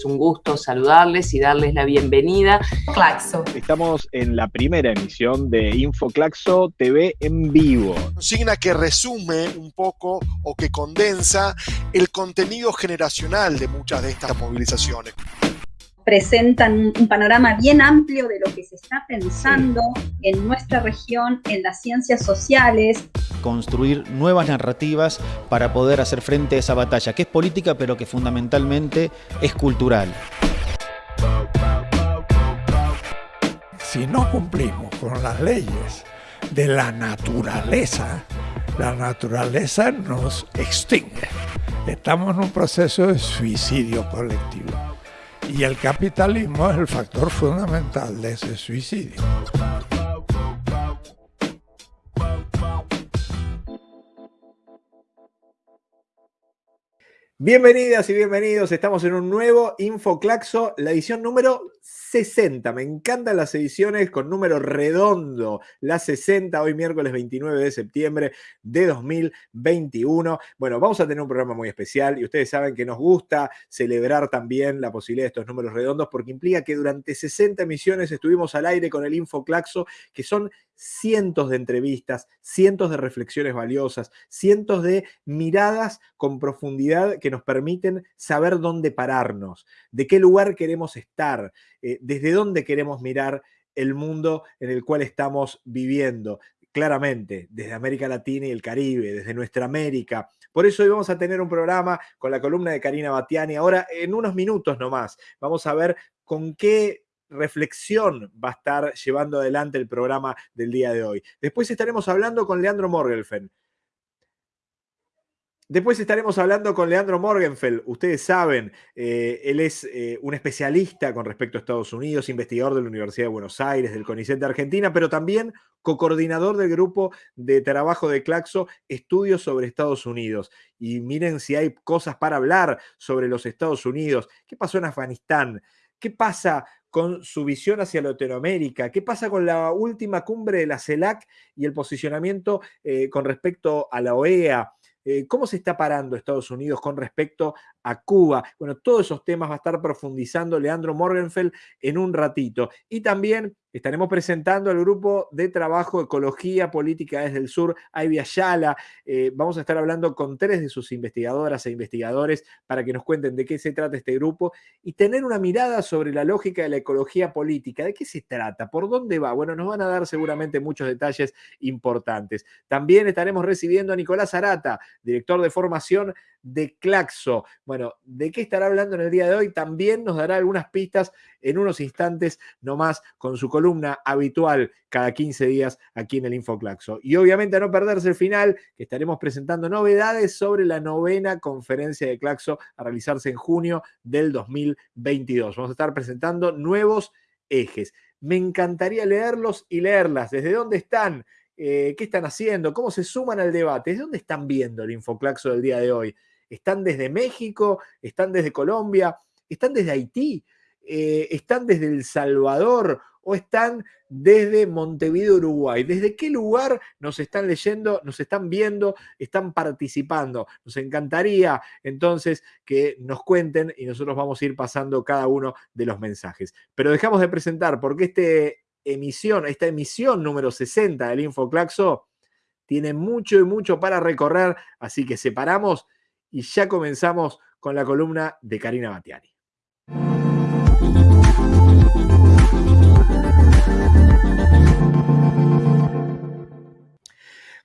Es un gusto saludarles y darles la bienvenida. Claxo. Estamos en la primera emisión de Infoclaxo TV en vivo. Consigna que resume un poco o que condensa el contenido generacional de muchas de estas movilizaciones presentan un panorama bien amplio de lo que se está pensando en nuestra región, en las ciencias sociales. Construir nuevas narrativas para poder hacer frente a esa batalla, que es política, pero que fundamentalmente es cultural. Si no cumplimos con las leyes de la naturaleza, la naturaleza nos extingue. Estamos en un proceso de suicidio colectivo. Y el capitalismo es el factor fundamental de ese suicidio. Bienvenidas y bienvenidos, estamos en un nuevo Infoclaxo, la edición número 60. Me encantan las ediciones con número redondo, la 60, hoy miércoles 29 de septiembre de 2021. Bueno, vamos a tener un programa muy especial y ustedes saben que nos gusta celebrar también la posibilidad de estos números redondos porque implica que durante 60 emisiones estuvimos al aire con el Infoclaxo, que son cientos de entrevistas, cientos de reflexiones valiosas, cientos de miradas con profundidad que nos permiten saber dónde pararnos, de qué lugar queremos estar, eh, desde dónde queremos mirar el mundo en el cual estamos viviendo. Claramente, desde América Latina y el Caribe, desde nuestra América. Por eso hoy vamos a tener un programa con la columna de Karina Batiani. Ahora, en unos minutos nomás, vamos a ver con qué reflexión va a estar llevando adelante el programa del día de hoy. Después estaremos hablando con Leandro Morgelfen, Después estaremos hablando con Leandro Morgenfeld. Ustedes saben, eh, él es eh, un especialista con respecto a Estados Unidos, investigador de la Universidad de Buenos Aires, del CONICET de Argentina, pero también co-coordinador del grupo de trabajo de Claxo, Estudios sobre Estados Unidos. Y miren si hay cosas para hablar sobre los Estados Unidos. ¿Qué pasó en Afganistán? ¿Qué pasa con su visión hacia Latinoamérica? ¿Qué pasa con la última cumbre de la CELAC y el posicionamiento eh, con respecto a la OEA? Eh, ¿Cómo se está parando Estados Unidos con respecto a Cuba? Bueno, todos esos temas va a estar profundizando Leandro Morgenfeld en un ratito. Y también Estaremos presentando al grupo de trabajo Ecología Política desde el Sur, Ivy Ayala. Eh, vamos a estar hablando con tres de sus investigadoras e investigadores para que nos cuenten de qué se trata este grupo y tener una mirada sobre la lógica de la ecología política. ¿De qué se trata? ¿Por dónde va? Bueno, nos van a dar seguramente muchos detalles importantes. También estaremos recibiendo a Nicolás Arata, director de formación de Claxo. Bueno, ¿de qué estará hablando en el día de hoy? También nos dará algunas pistas en unos instantes nomás con su columna habitual cada 15 días aquí en el Infoclaxo. Y obviamente a no perderse el final, que estaremos presentando novedades sobre la novena conferencia de Claxo a realizarse en junio del 2022. Vamos a estar presentando nuevos ejes. Me encantaría leerlos y leerlas. ¿Desde dónde están? Eh, ¿Qué están haciendo? ¿Cómo se suman al debate? ¿Desde dónde están viendo el Infoclaxo del día de hoy? ¿Están desde México? ¿Están desde Colombia? ¿Están desde Haití? Eh, ¿Están desde El Salvador? ¿O están desde Montevideo, Uruguay? ¿Desde qué lugar nos están leyendo, nos están viendo, están participando? Nos encantaría entonces que nos cuenten y nosotros vamos a ir pasando cada uno de los mensajes. Pero dejamos de presentar porque este esta emisión número 60 del Infoclaxo tiene mucho y mucho para recorrer, así que separamos y ya comenzamos con la columna de Karina Batiani.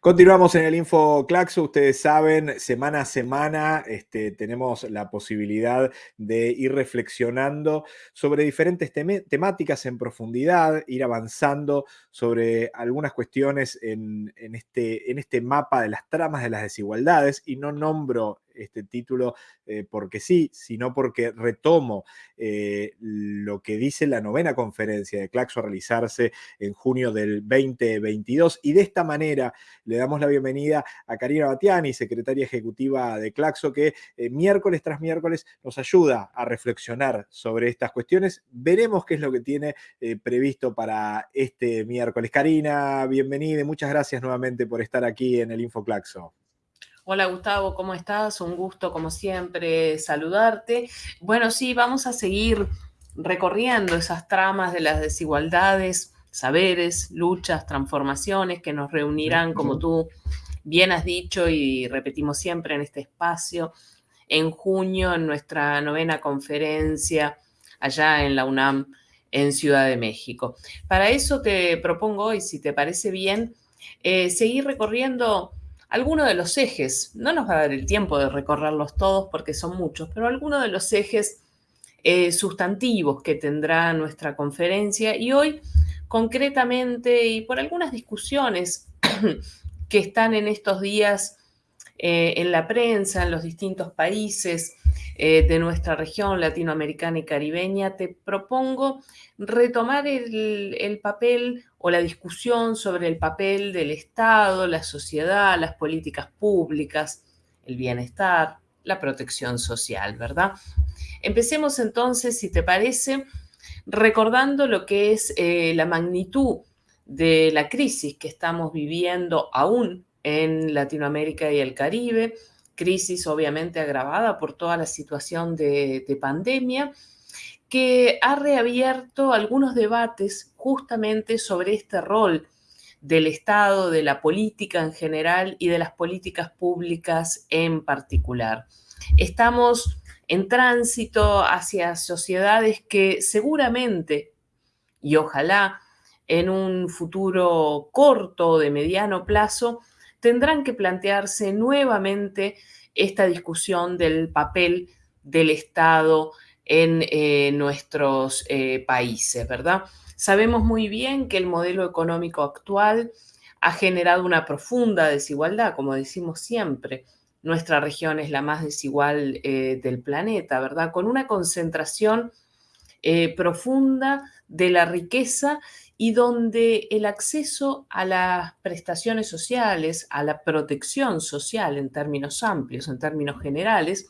Continuamos en el Info Claxo. Ustedes saben, semana a semana este, tenemos la posibilidad de ir reflexionando sobre diferentes temáticas en profundidad, ir avanzando sobre algunas cuestiones en, este, en este mapa de las tramas de las desigualdades. Y no nombro este título eh, porque sí, sino porque retomo eh, lo que dice la novena conferencia de Claxo a realizarse en junio del 2022 y de esta manera le damos la bienvenida a Karina Batiani, secretaria ejecutiva de Claxo, que eh, miércoles tras miércoles nos ayuda a reflexionar sobre estas cuestiones. Veremos qué es lo que tiene previsto para este miércoles. Karina, bienvenida y muchas gracias nuevamente por estar aquí en el InfoClaxo. Hola Gustavo, ¿cómo estás? Un gusto como siempre saludarte. Bueno, sí, vamos a seguir recorriendo esas tramas de las desigualdades, saberes, luchas, transformaciones que nos reunirán, como tú bien has dicho y repetimos siempre en este espacio, en junio en nuestra novena conferencia allá en la UNAM en Ciudad de México. Para eso te propongo hoy, si te parece bien, eh, seguir recorriendo algunos de los ejes, no nos va a dar el tiempo de recorrerlos todos porque son muchos, pero algunos de los ejes eh, sustantivos que tendrá nuestra conferencia y hoy concretamente y por algunas discusiones que están en estos días eh, en la prensa, en los distintos países eh, de nuestra región latinoamericana y caribeña, te propongo retomar el, papel o la discusión sobre el papel del Estado, la sociedad, las políticas públicas, el bienestar, la protección social, ¿verdad? Empecemos entonces, si te parece, recordando lo que es eh, la magnitud de la crisis que estamos viviendo aún en Latinoamérica y el Caribe, crisis obviamente agravada por toda la situación de, pandemia, que ha reabierto algunos debates justamente sobre este rol del Estado, de la política en general y de las políticas públicas en particular. Estamos en tránsito hacia sociedades que seguramente y ojalá en un futuro corto de mediano plazo tendrán que plantearse nuevamente esta discusión del papel del Estado en eh, nuestros eh, países, ¿verdad? Sabemos muy bien que el modelo económico actual ha generado una profunda desigualdad, como decimos siempre. Nuestra región es la más desigual eh, del planeta, ¿verdad? Con una concentración profunda de la riqueza y donde el acceso a las prestaciones sociales, a la protección social en términos amplios, en términos generales,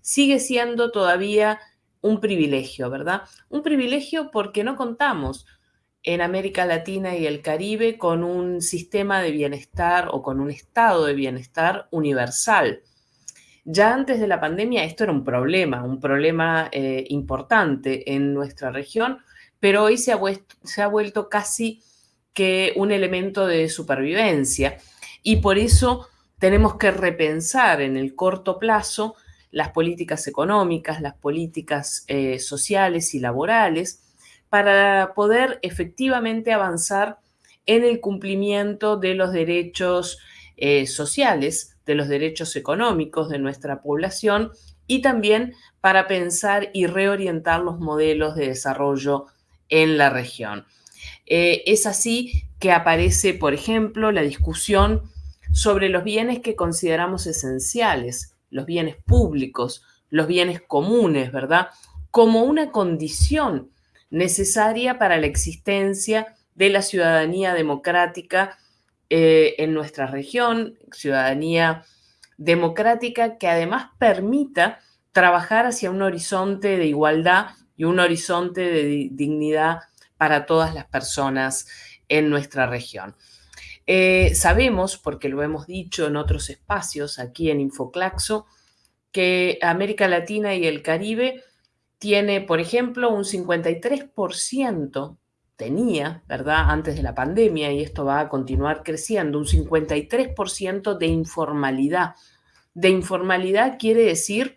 sigue siendo todavía un privilegio, ¿verdad? Un privilegio porque no contamos en América Latina y el Caribe con un sistema de bienestar o con un estado de bienestar universal. Ya antes de la pandemia esto era un problema, un problema eh, importante en nuestra región pero hoy se ha, vuelto, casi que un elemento de supervivencia. Y por eso tenemos que repensar en el corto plazo las políticas económicas, las políticas eh, sociales y laborales para poder efectivamente avanzar en el cumplimiento de los derechos eh, sociales, de los derechos económicos de nuestra población y también para pensar y reorientar los modelos de desarrollo en la región. Eh, es así que aparece, por ejemplo, la discusión sobre los bienes que consideramos esenciales, los bienes públicos, los bienes comunes, ¿verdad? Como una condición necesaria para la existencia de la ciudadanía democrática eh, en nuestra región, ciudadanía democrática que además permita trabajar hacia un horizonte de igualdad y un horizonte de dignidad para todas las personas en nuestra región. Eh, sabemos, porque lo hemos dicho en otros espacios aquí en Infoclaxo, que América Latina y el Caribe tiene, por ejemplo, un 53%, tenía, ¿verdad?, antes de la pandemia, y esto va a continuar creciendo, un 53% de informalidad. De informalidad quiere decir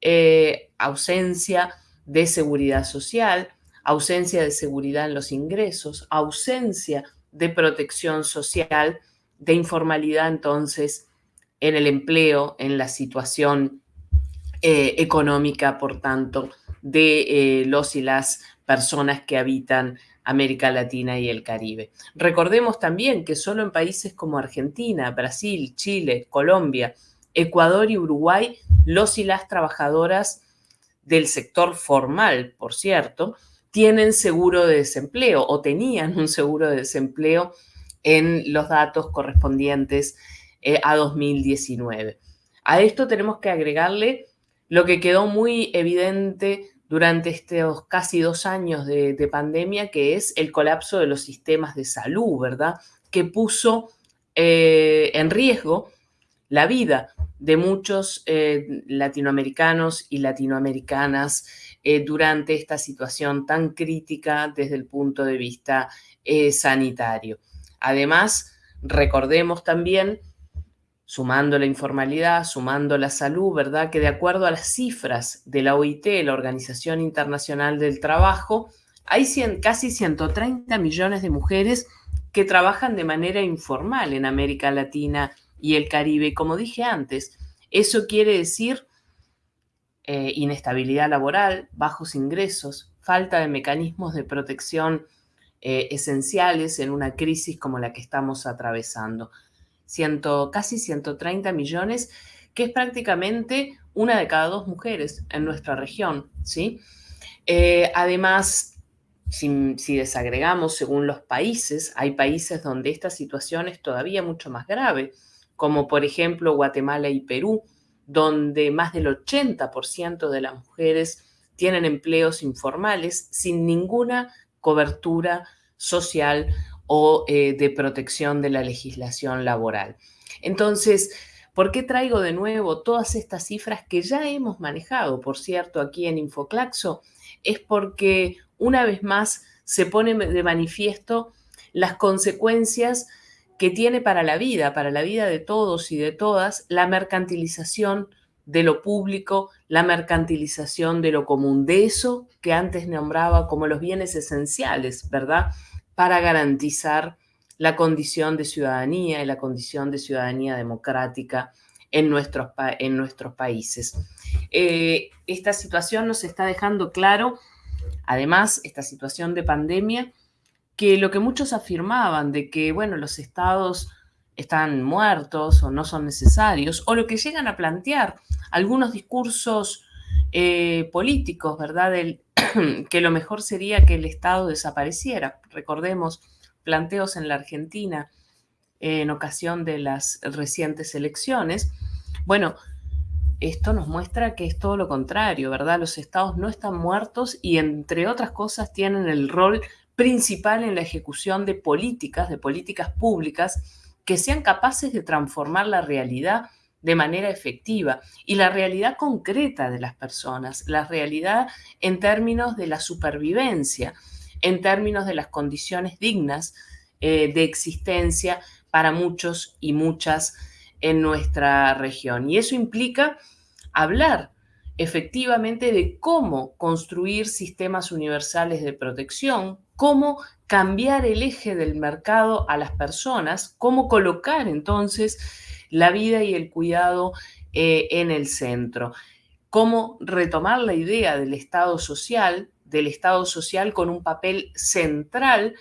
eh, ausencia de seguridad social, ausencia de seguridad en los ingresos, ausencia de protección social, de informalidad entonces en el empleo, en la situación eh, económica, por tanto, de eh, los y las personas que habitan América Latina y el Caribe. Recordemos también que solo en países como Argentina, Brasil, Chile, Colombia, Ecuador y Uruguay, los y las trabajadoras del sector formal, por cierto, tienen seguro de desempleo o tenían un seguro de desempleo en los datos correspondientes eh, a 2019. A esto tenemos que agregarle lo que quedó muy evidente durante estos casi dos años de, pandemia, que es el colapso de los sistemas de salud, ¿verdad? Que puso eh, en riesgo la vida de muchos eh, latinoamericanos y latinoamericanas eh, durante esta situación tan crítica desde el punto de vista eh, sanitario. Además, recordemos también, sumando la informalidad, sumando la salud, ¿verdad? Que de acuerdo a las cifras de la OIT, la Organización Internacional del Trabajo, hay casi 130 millones de mujeres que trabajan de manera informal en América Latina y el Caribe. Como dije antes, eso quiere decir eh, inestabilidad laboral, bajos ingresos, falta de mecanismos de protección eh, esenciales en una crisis como la que estamos atravesando. Ciento, casi 130 millones, que es prácticamente una de cada dos mujeres en nuestra región, ¿sí? Eh, además, si, desagregamos según los países, hay países donde esta situación es todavía mucho más grave, como por ejemplo Guatemala y Perú, donde más del 80% de las mujeres tienen empleos informales sin ninguna cobertura social o eh, de protección de la legislación laboral. Entonces, ¿por qué traigo de nuevo todas estas cifras que ya hemos manejado, por cierto, aquí en Infoclaxo? Es porque una vez más se pone de manifiesto las consecuencias que tiene para la vida, para la vida de todos y de todas, la mercantilización de lo público, la mercantilización de lo común, de eso que antes nombraba como los bienes esenciales, ¿verdad? Para garantizar la condición de ciudadanía y la condición de ciudadanía democrática en nuestros, en nuestros países. Eh, esta situación nos está dejando claro Además, esta situación de pandemia, que lo que muchos afirmaban de que, bueno, los estados están muertos o no son necesarios, o lo que llegan a plantear algunos discursos eh, políticos, ¿verdad? que lo mejor sería que el Estado desapareciera. Recordemos planteos en la Argentina en ocasión de las recientes elecciones. Bueno, esto nos muestra que es todo lo contrario, ¿verdad? Los estados no están muertos y entre otras cosas tienen el rol principal en la ejecución de políticas, de políticas públicas que sean capaces de transformar la realidad de manera efectiva y la realidad concreta de las personas, la realidad en términos de la supervivencia, en términos de las condiciones dignas eh, de existencia para muchos y muchas en nuestra región. Y eso implica hablar efectivamente de cómo construir sistemas universales de protección, cómo cambiar el eje del mercado a las personas, cómo colocar entonces la vida y el cuidado eh, en el centro, cómo retomar la idea del Estado social, del Estado social con un papel central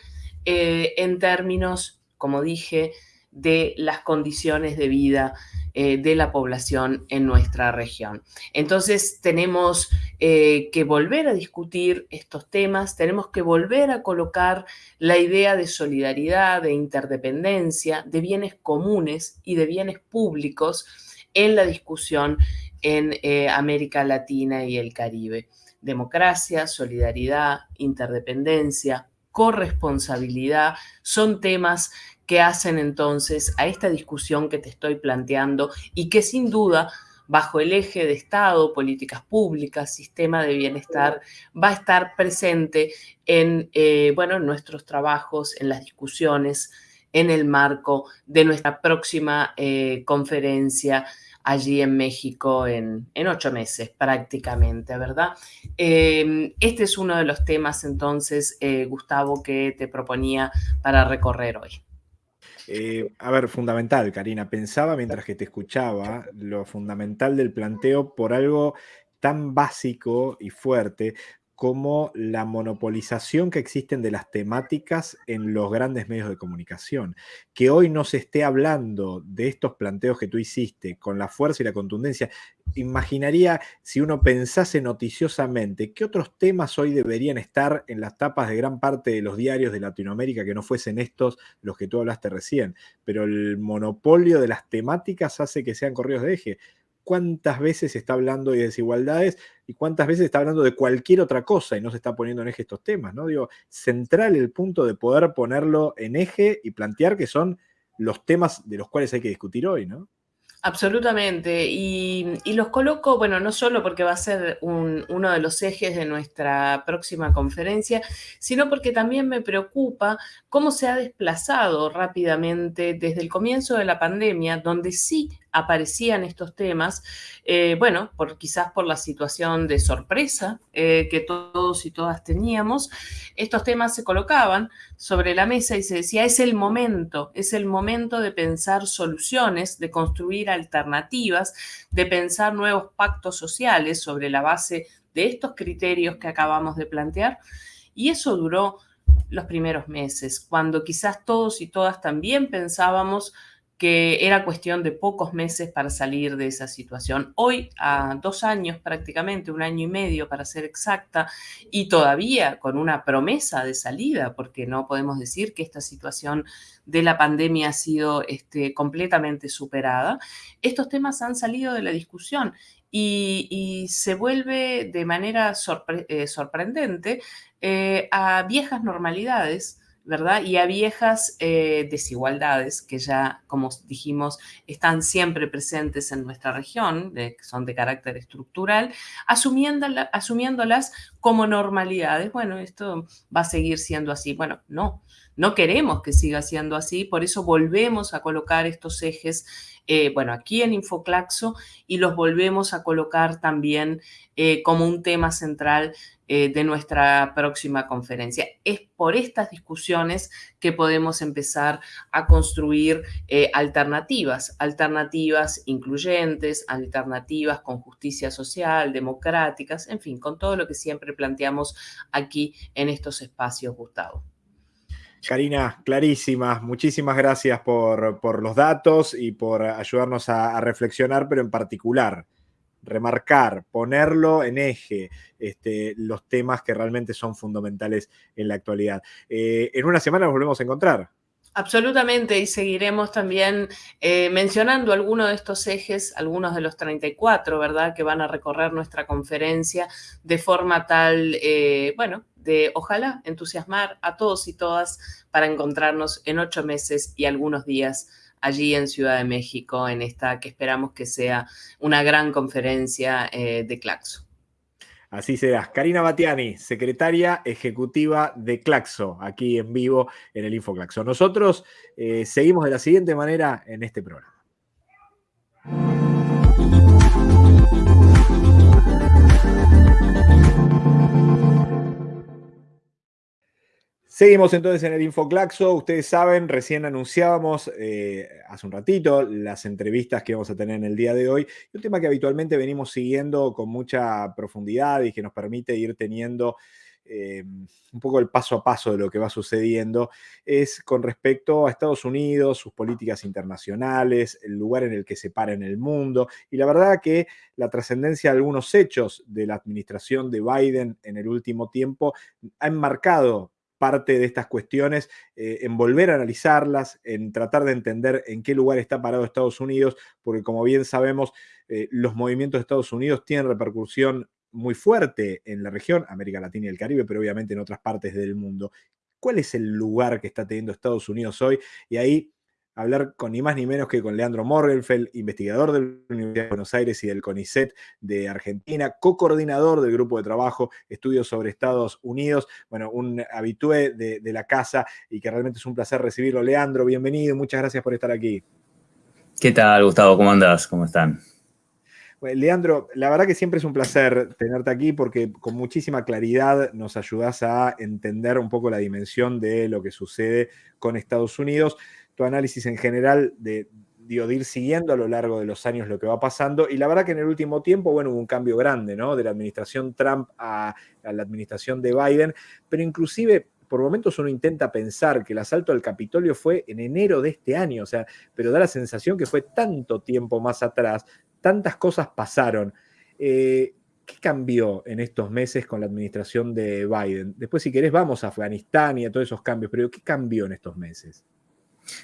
eh, en términos, como dije, de las condiciones de vida eh, de la población en nuestra región. Entonces tenemos eh, que volver a discutir estos temas, tenemos que volver a colocar la idea de solidaridad, de interdependencia, de bienes comunes y de bienes públicos en la discusión en eh, América Latina y el Caribe. Democracia, solidaridad, interdependencia, corresponsabilidad son temas que hacen entonces a esta discusión que te estoy planteando y que sin duda bajo el eje de Estado, políticas públicas, sistema de bienestar, va a estar presente en, eh, bueno, en nuestros trabajos, en las discusiones, en el marco de nuestra próxima eh, conferencia allí en México en, ocho meses prácticamente, ¿verdad? Em, este es uno de los temas entonces, eh, Gustavo, que te proponía para recorrer hoy. Eh, a ver, fundamental, Karina. Pensaba mientras que te escuchaba lo fundamental del planteo por algo tan básico y fuerte como la monopolización que existen de las temáticas en los grandes medios de comunicación. Que hoy no se esté hablando de estos planteos que tú hiciste con la fuerza y la contundencia, imaginaría si uno pensase noticiosamente qué otros temas hoy deberían estar en las tapas de gran parte de los diarios de Latinoamérica que no fuesen estos los que tú hablaste recién. Pero el monopolio de las temáticas hace que sean corridos de eje cuántas veces está hablando de desigualdades y cuántas veces está hablando de cualquier otra cosa y no se está poniendo en eje estos temas, ¿no? Digo, central el punto de poder ponerlo en eje y plantear que son los temas de los cuales hay que discutir hoy, ¿no? Absolutamente. Y, los coloco, bueno, no solo porque va a ser uno de los ejes de nuestra próxima conferencia, sino porque también me preocupa cómo se ha desplazado rápidamente desde el comienzo de la pandemia, donde sí aparecían estos temas, eh, bueno, por, quizás por la situación de sorpresa eh, que todos y todas teníamos, estos temas se colocaban sobre la mesa y se decía, es el momento, es el momento de pensar soluciones, de construir alternativas, de pensar nuevos pactos sociales sobre la base de estos criterios que acabamos de plantear. Y eso duró los primeros meses, cuando quizás todos y todas también pensábamos que era cuestión de pocos meses para salir de esa situación. Hoy, a dos años prácticamente, un año y medio para ser exacta, y todavía con una promesa de salida, porque no podemos decir que esta situación de la pandemia ha sido este, completamente superada, estos temas han salido de la discusión y, se vuelve de manera eh, sorprendente eh, a viejas normalidades ¿verdad? Y a viejas eh, desigualdades que ya, como dijimos, están siempre presentes en nuestra región, que son de carácter estructural, asumiéndolas como normalidades. Bueno, esto va a seguir siendo así. Bueno, no, no queremos que siga siendo así, por eso volvemos a colocar estos ejes, eh, bueno, aquí en Infoclaxo y los volvemos a colocar también eh, como un tema central eh, de nuestra próxima conferencia. Es por estas discusiones que podemos empezar a construir alternativas, alternativas incluyentes, alternativas con justicia social, democráticas, en fin, con todo lo que siempre planteamos aquí en estos espacios, Gustavo. Karina, clarísima. Muchísimas gracias por, los datos y por ayudarnos a reflexionar, pero en particular remarcar, ponerlo en eje, este, los temas que realmente son fundamentales en la actualidad. Eh, en una semana nos volvemos a encontrar. Absolutamente, y seguiremos también eh, mencionando algunos de estos ejes, algunos de los 34, ¿verdad?, que van a recorrer nuestra conferencia de forma tal, eh, bueno, de ojalá entusiasmar a todos y todas para encontrarnos en ocho meses y algunos días allí en Ciudad de México, en esta que esperamos que sea una gran conferencia eh, de Claxo. Así será. Karina Batiani, secretaria ejecutiva de Claxo, aquí en vivo en el InfoClaxo. Nosotros eh, seguimos de la siguiente manera en este programa. Seguimos entonces en el Infoclaxo. Ustedes saben, recién anunciábamos eh, hace un ratito las entrevistas que vamos a tener en el día de hoy. un tema que habitualmente venimos siguiendo con mucha profundidad y que nos permite ir teniendo eh, un poco el paso a paso de lo que va sucediendo es con respecto a Estados Unidos, sus políticas internacionales, el lugar en el que se para en el mundo. Y la verdad que la trascendencia de algunos hechos de la administración de Biden en el último tiempo ha enmarcado parte de estas cuestiones, eh, en volver a analizarlas, en tratar de entender en qué lugar está parado Estados Unidos, porque como bien sabemos, eh, los movimientos de Estados Unidos tienen repercusión muy fuerte en la región, América Latina y el Caribe, pero obviamente en otras partes del mundo. ¿Cuál es el lugar que está teniendo Estados Unidos hoy? Y ahí hablar con ni más ni menos que con Leandro Morgenfeld, investigador de la Universidad de Buenos Aires y del CONICET de Argentina, co-coordinador del grupo de trabajo Estudios sobre Estados Unidos, bueno, un habitué de, la casa y que realmente es un placer recibirlo. Leandro, bienvenido, muchas gracias por estar aquí. ¿Qué tal, Gustavo? ¿Cómo andas? ¿Cómo están? Leandro, la verdad que siempre es un placer tenerte aquí porque con muchísima claridad nos ayudas a entender un poco la dimensión de lo que sucede con Estados Unidos tu análisis en general de, ir siguiendo a lo largo de los años lo que va pasando. Y la verdad que en el último tiempo, bueno, hubo un cambio grande, ¿no? De la administración Trump a, la administración de Biden, pero inclusive por momentos uno intenta pensar que el asalto al Capitolio fue en enero de este año, o sea, pero da la sensación que fue tanto tiempo más atrás, tantas cosas pasaron. Eh, ¿Qué cambió en estos meses con la administración de Biden? Después, si querés, vamos a Afganistán y a todos esos cambios, pero ¿qué cambió en estos meses?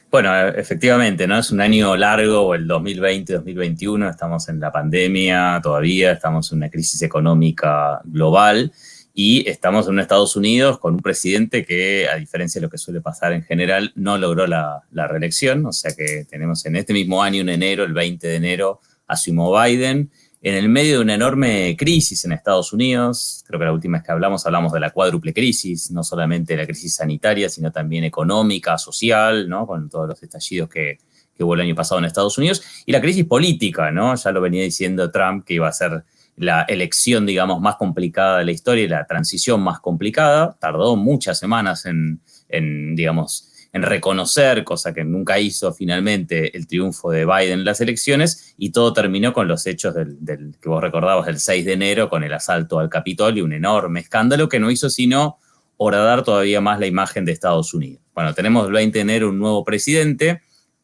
Bueno, efectivamente, ¿no? Es un año largo, el 2020-2021, estamos en la pandemia todavía, estamos en una crisis económica global y estamos en Estados Unidos con un presidente que, a diferencia de lo que suele pasar en general, no logró la, reelección, o sea que tenemos en este mismo año, en enero, el 20 de enero, asumió Biden, en el medio de una enorme crisis en Estados Unidos, creo que la última vez que hablamos hablamos de la cuádruple crisis, no solamente la crisis sanitaria, sino también económica, social, ¿no? con todos los estallidos que, que hubo el año pasado en Estados Unidos, y la crisis política, ¿no? ya lo venía diciendo Trump que iba a ser la elección, digamos, más complicada de la historia la transición más complicada. Tardó muchas semanas en, digamos, en reconocer, cosa que nunca hizo finalmente, el triunfo de Biden en las elecciones, y todo terminó con los hechos del, que vos recordabas, del 6 de enero, con el asalto al Capitolio, un enorme escándalo que no hizo sino horadar todavía más la imagen de Estados Unidos. Bueno, tenemos el 20 de enero un nuevo presidente,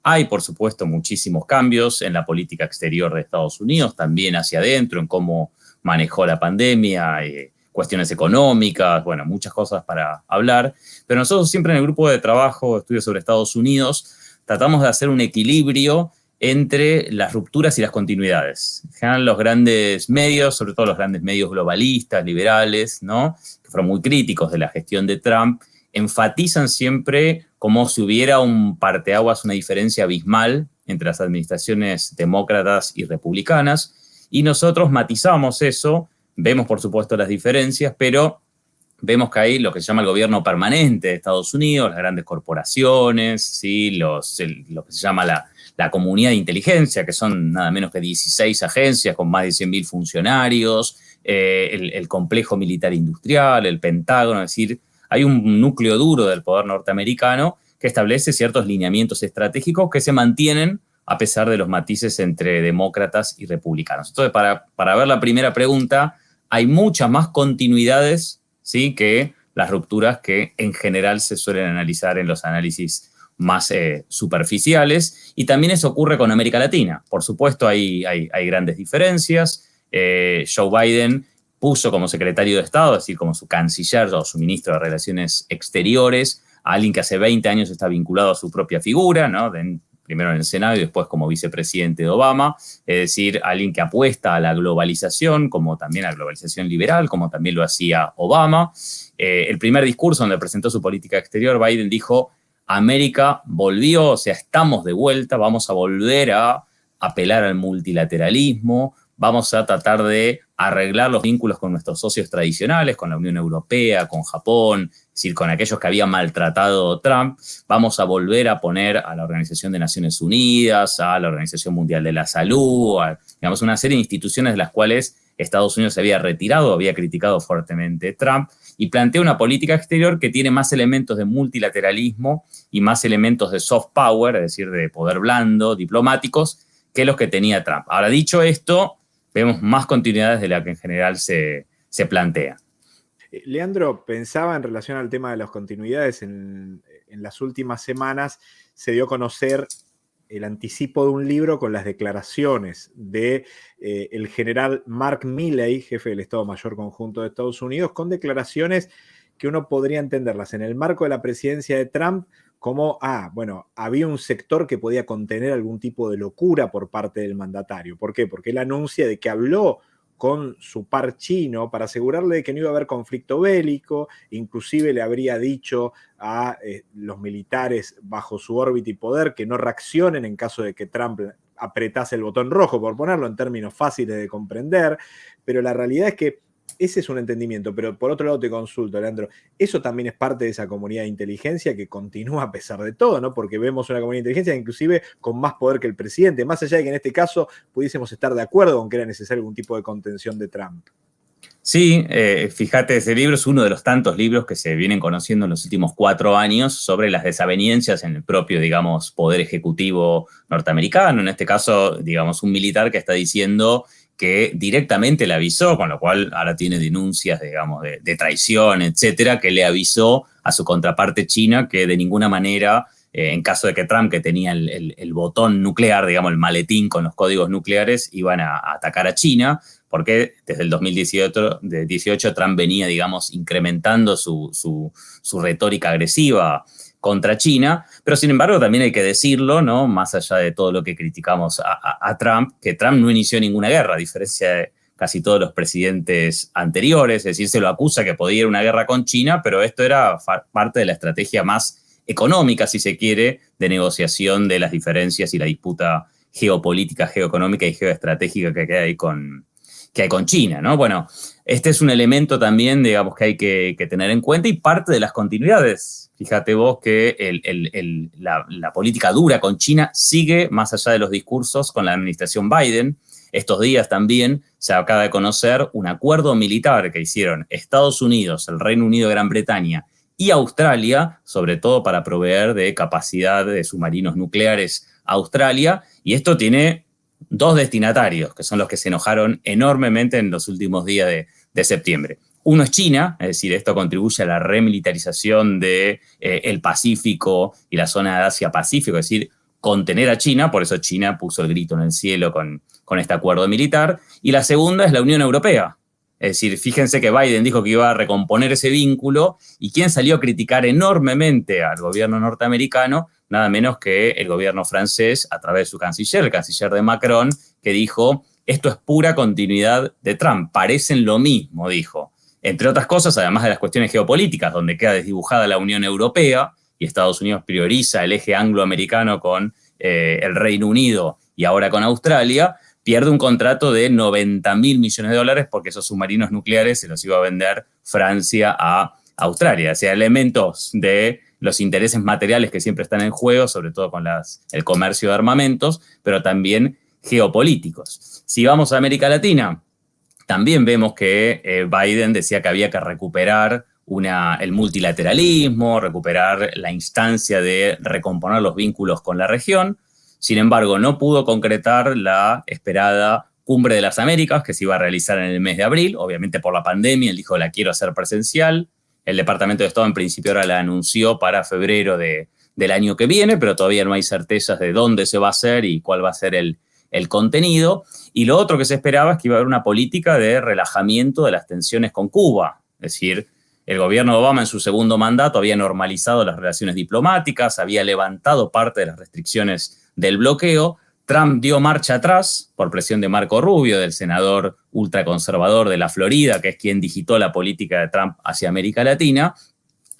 hay, por supuesto, muchísimos cambios en la política exterior de Estados Unidos, también hacia adentro, en cómo manejó la pandemia, eh, cuestiones económicas, bueno, muchas cosas para hablar. Pero nosotros siempre en el grupo de trabajo, estudios sobre Estados Unidos, tratamos de hacer un equilibrio entre las rupturas y las continuidades. En general, los grandes medios, sobre todo los grandes medios globalistas, liberales, ¿no? que fueron muy críticos de la gestión de Trump, enfatizan siempre como si hubiera un parteaguas, una diferencia abismal entre las administraciones demócratas y republicanas, y nosotros matizamos eso, vemos por supuesto las diferencias, pero vemos que hay lo que se llama el gobierno permanente de Estados Unidos, las grandes corporaciones, ¿sí? Los, lo que se llama la, la, comunidad de inteligencia, que son nada menos que 16 agencias con más de 100.000 funcionarios, eh, el, complejo militar industrial, el Pentágono, es decir, hay un núcleo duro del poder norteamericano que establece ciertos lineamientos estratégicos que se mantienen a pesar de los matices entre demócratas y republicanos. Entonces, para, para ver la primera pregunta, hay muchas más continuidades ¿sí? que las rupturas que en general se suelen analizar en los análisis más eh, superficiales. Y también eso ocurre con América Latina. Por supuesto, hay, hay, grandes diferencias. Eh, Joe Biden puso como secretario de Estado, es decir, como su canciller o su ministro de Relaciones Exteriores, a alguien que hace 20 años está vinculado a su propia figura, ¿no? Primero en el Senado y después como vicepresidente de Obama, es decir, alguien que apuesta a la globalización, como también a la globalización liberal, como también lo hacía Obama. Eh, el primer discurso donde presentó su política exterior, Biden dijo, América volvió, o sea, estamos de vuelta, vamos a volver a apelar al multilateralismo, vamos a tratar de arreglar los vínculos con nuestros socios tradicionales, con la Unión Europea, con Japón, es decir, con aquellos que habían maltratado Trump. Vamos a volver a poner a la Organización de Naciones Unidas, a la Organización Mundial de la Salud, a, digamos, una serie de instituciones de las cuales Estados Unidos se había retirado, había criticado fuertemente Trump, y plantea una política exterior que tiene más elementos de multilateralismo y más elementos de soft power, es decir, de poder blando, diplomáticos, que los que tenía Trump. Ahora, dicho esto, vemos más continuidades de la que en general se, plantea. Eh, Leandro, pensaba en relación al tema de las continuidades, en, las últimas semanas se dio a conocer el anticipo de un libro con las declaraciones de eh, el general Mark Milley, jefe del Estado Mayor Conjunto de Estados Unidos, con declaraciones que uno podría entenderlas en el marco de la presidencia de Trump como, ah, bueno, había un sector que podía contener algún tipo de locura por parte del mandatario. ¿Por qué? Porque él anuncia de que habló con su par chino para asegurarle que no iba a haber conflicto bélico, inclusive le habría dicho a eh, los militares bajo su órbita y poder que no reaccionen en caso de que Trump apretase el botón rojo, por ponerlo en términos fáciles de comprender, pero la realidad es que ese es un entendimiento, pero por otro lado te consulto, Leandro, eso también es parte de esa comunidad de inteligencia que continúa a pesar de todo, ¿no? Porque vemos una comunidad de inteligencia inclusive con más poder que el presidente, más allá de que en este caso pudiésemos estar de acuerdo con que era necesario algún tipo de contención de Trump. Sí, eh, fíjate, ese libro es uno de los tantos libros que se vienen conociendo en los últimos cuatro años sobre las desavenencias en el propio, digamos, poder ejecutivo norteamericano. En este caso, digamos, un militar que está diciendo que directamente le avisó, con lo cual ahora tiene denuncias, digamos, de, traición, etcétera, que le avisó a su contraparte china que de ninguna manera, eh, en caso de que Trump, que tenía el, botón nuclear, digamos, el maletín con los códigos nucleares, iban a, atacar a China, porque desde el 2018 de 18, Trump venía, digamos, incrementando su, su, su retórica agresiva contra China, pero sin embargo también hay que decirlo, ¿no? más allá de todo lo que criticamos a, Trump, que Trump no inició ninguna guerra, a diferencia de casi todos los presidentes anteriores, es decir, se lo acusa que podía ir una guerra con China, pero esto era parte de la estrategia más económica, si se quiere, de negociación de las diferencias y la disputa geopolítica, geoeconómica y geoestratégica que hay con, que hay con China, ¿no? Bueno, este es un elemento también, digamos, que hay que, tener en cuenta y parte de las continuidades. Fíjate vos que la, la, política dura con China sigue más allá de los discursos con la administración Biden. Estos días también se acaba de conocer un acuerdo militar que hicieron Estados Unidos, el Reino Unido, Gran Bretaña y Australia, sobre todo para proveer de capacidad de submarinos nucleares a Australia. Y esto tiene dos destinatarios, que son los que se enojaron enormemente en los últimos días de, septiembre. Uno es China, es decir, esto contribuye a la remilitarización del de, eh, Pacífico y la zona de Asia-Pacífico, es decir, contener a China, por eso China puso el grito en el cielo con, con este acuerdo militar. Y la segunda es la Unión Europea, es decir, fíjense que Biden dijo que iba a recomponer ese vínculo y quien salió a criticar enormemente al gobierno norteamericano, nada menos que el gobierno francés a través de su canciller, el canciller de Macron, que dijo, esto es pura continuidad de Trump, parecen lo mismo, dijo. Entre otras cosas, además de las cuestiones geopolíticas, donde queda desdibujada la Unión Europea y Estados Unidos prioriza el eje angloamericano con eh, el Reino Unido y ahora con Australia, pierde un contrato de 90 mil millones de dólares porque esos submarinos nucleares se los iba a vender Francia a Australia. O sea, elementos de los intereses materiales que siempre están en juego, sobre todo con el comercio de armamentos, pero también geopolíticos. Si vamos a América Latina, también vemos que eh, Biden decía que había que recuperar el multilateralismo, recuperar la instancia de recomponer los vínculos con la región. Sin embargo, no pudo concretar la esperada Cumbre de las Américas, que se iba a realizar en el mes de abril, obviamente por la pandemia, él dijo la quiero hacer presencial. El Departamento de Estado en principio ahora la anunció para febrero del año que viene, pero todavía no hay certezas de dónde se va a hacer y cuál va a ser el, el contenido. Y lo otro que se esperaba es que iba a haber una política de relajamiento de las tensiones con Cuba. Es decir, el gobierno de Obama en su segundo mandato había normalizado las relaciones diplomáticas, había levantado parte de las restricciones del bloqueo, Trump dio marcha atrás por presión de Marco Rubio, del senador ultraconservador de la Florida, que es quien digitó la política de Trump hacia América Latina,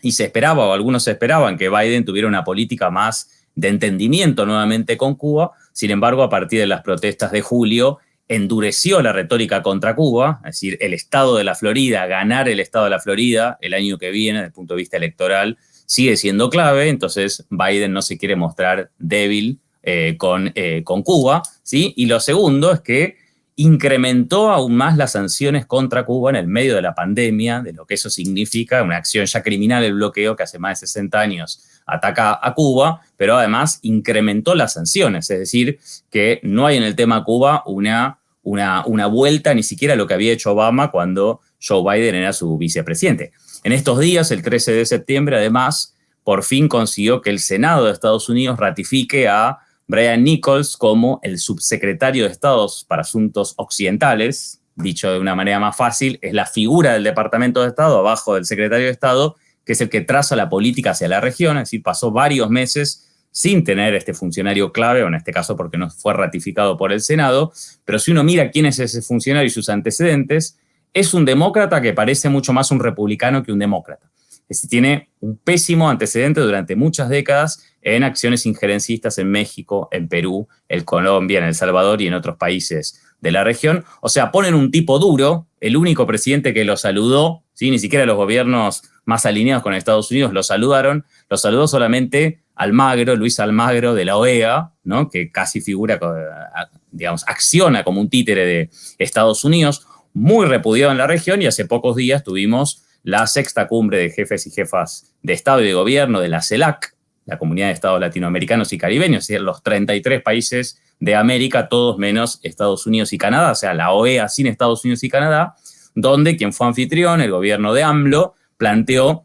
y se esperaba, o algunos esperaban, que Biden tuviera una política más de entendimiento nuevamente con Cuba. Sin embargo, a partir de las protestas de julio, endureció la retórica contra Cuba, es decir, el Estado de la Florida, ganar el Estado de la Florida el año que viene, desde el punto de vista electoral, sigue siendo clave, entonces Biden no se quiere mostrar débil eh, con, eh, con Cuba, ¿sí? Y lo segundo es que incrementó aún más las sanciones contra Cuba en el medio de la pandemia, de lo que eso significa, una acción ya criminal, el bloqueo que hace más de 60 años ataca a Cuba, pero además incrementó las sanciones, es decir, que no hay en el tema Cuba una, una, una vuelta ni siquiera a lo que había hecho Obama cuando Joe Biden era su vicepresidente. En estos días, el 13 de septiembre, además, por fin consiguió que el Senado de Estados Unidos ratifique a Brian Nichols como el subsecretario de Estados para Asuntos Occidentales, dicho de una manera más fácil, es la figura del Departamento de Estado abajo del secretario de Estado, que es el que traza la política hacia la región, es decir, pasó varios meses sin tener este funcionario clave, o en este caso porque no fue ratificado por el Senado, pero si uno mira quién es ese funcionario y sus antecedentes, es un demócrata que parece mucho más un republicano que un demócrata. Es decir, tiene un pésimo antecedente durante muchas décadas en acciones injerencistas en México, en Perú, en Colombia, en El Salvador y en otros países de la región. O sea, ponen un tipo duro, el único presidente que lo saludó, ¿sí? ni siquiera los gobiernos más alineados con Estados Unidos lo saludaron, lo saludó solamente Almagro, Luis Almagro de la OEA, ¿no? que casi figura, digamos, acciona como un títere de Estados Unidos, muy repudiado en la región y hace pocos días tuvimos la sexta cumbre de jefes y jefas de Estado y de Gobierno de la CELAC, la Comunidad de Estados Latinoamericanos y Caribeños, es decir, los 33 países de América, todos menos Estados Unidos y Canadá, o sea, la OEA sin Estados Unidos y Canadá, donde quien fue anfitrión, el gobierno de AMLO, planteó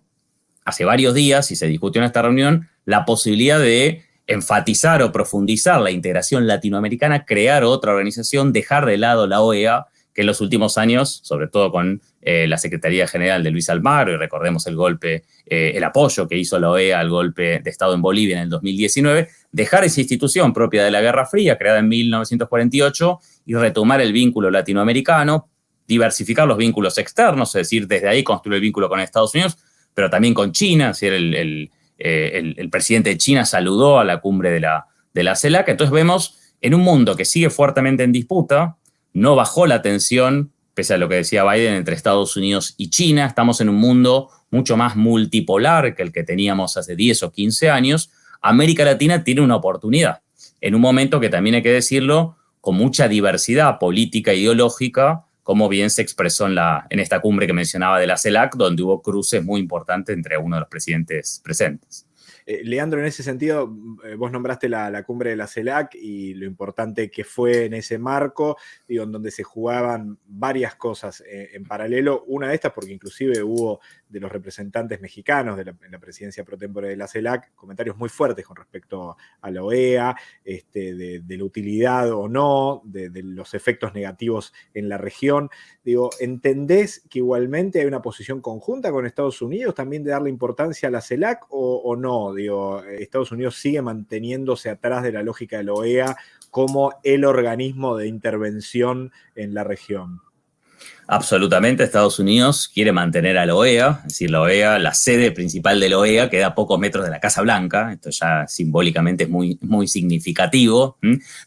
hace varios días, y se discutió en esta reunión, la posibilidad de enfatizar o profundizar la integración latinoamericana, crear otra organización, dejar de lado la OEA que en los últimos años, sobre todo con eh, la Secretaría General de Luis Almagro, y recordemos el golpe, eh, el apoyo que hizo la OEA al golpe de Estado en Bolivia en el 2019, dejar esa institución propia de la Guerra Fría, creada en 1948, y retomar el vínculo latinoamericano, diversificar los vínculos externos, es decir, desde ahí construir el vínculo con Estados Unidos, pero también con China, es decir, el, el, presidente de China saludó a la cumbre de la, de la CELAC, entonces vemos en un mundo que sigue fuertemente en disputa, no bajó la tensión, pese a lo que decía Biden, entre Estados Unidos y China, estamos en un mundo mucho más multipolar que el que teníamos hace 10 o 15 años, América Latina tiene una oportunidad, en un momento que también hay que decirlo, con mucha diversidad política e ideológica, como bien se expresó en, la, en esta cumbre que mencionaba de la CELAC, donde hubo cruces muy importantes entre uno de los presidentes presentes. Eh, Leandro, en ese sentido, mm, eh, vos nombraste la, cumbre de la CELAC y lo importante que fue en ese marco, digo, en donde se jugaban varias cosas eh, en paralelo. Una de estas, porque inclusive hubo de los representantes mexicanos de la, en la presidencia pro tempore de la CELAC comentarios muy fuertes con respecto a la OEA, este, de, la utilidad o no, de, los efectos negativos en la región. Digo, ¿entendés que igualmente hay una posición conjunta con Estados Unidos también de darle importancia a la CELAC o, o no? Digo, Estados Unidos sigue manteniéndose atrás de la lógica de la OEA como el organismo de intervención en la región. Absolutamente, Estados Unidos quiere mantener a la OEA, es decir, la OEA, la sede principal de la OEA queda a pocos metros de la Casa Blanca, esto ya simbólicamente es muy, muy significativo.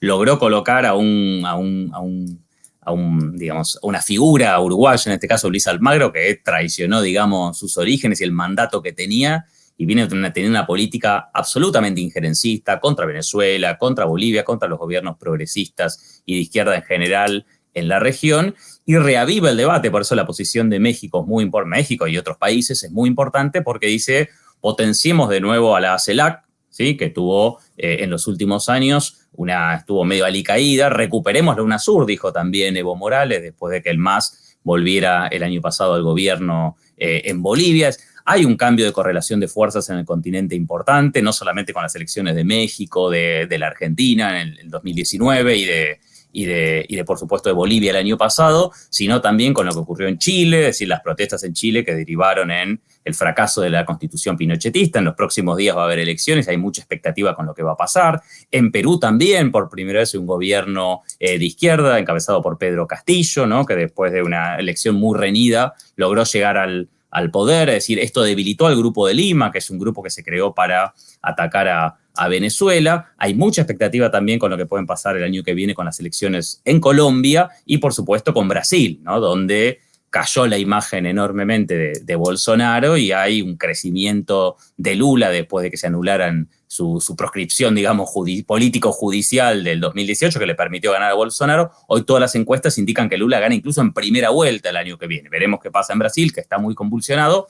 Logró colocar a un, a un, a un, a una figura uruguaya, en este caso Luis Almagro, que traicionó, digamos, sus orígenes y el mandato que tenía y viene teniendo una política absolutamente injerencista contra Venezuela, contra Bolivia, contra los gobiernos progresistas y de izquierda en general en la región, y reaviva el debate, por eso la posición de México es muy importante, México y otros países es muy importante porque dice, potenciemos de nuevo a la CELAC, ¿sí? que tuvo eh, en los últimos años, una, estuvo medio alicaída, recuperemos la UNASUR, dijo también Evo Morales, después de que el MAS volviera el año pasado al gobierno eh, en Bolivia. Hay un cambio de correlación de fuerzas en el continente importante, no solamente con las elecciones de México, de, la Argentina en el, 2019 y de, y de, y de, por supuesto, de Bolivia el año pasado, sino también con lo que ocurrió en Chile, es decir, las protestas en Chile que derivaron en el fracaso de la constitución pinochetista. En los próximos días va a haber elecciones, hay mucha expectativa con lo que va a pasar. En Perú también, por primera vez, un gobierno eh, de izquierda encabezado por Pedro Castillo, ¿no? que después de una elección muy reñida logró llegar al, al poder, es decir, esto debilitó al Grupo de Lima, que es un grupo que se creó para atacar a, Venezuela. Hay mucha expectativa también con lo que pueden pasar el año que viene con las elecciones en Colombia y, por supuesto, con Brasil, ¿no? donde cayó la imagen enormemente de, Bolsonaro y hay un crecimiento de Lula después de que se anularan su, proscripción, digamos, político-judicial del 2018 que le permitió ganar a Bolsonaro. Hoy todas las encuestas indican que Lula gana incluso en primera vuelta el año que viene. Veremos qué pasa en Brasil, que está muy convulsionado.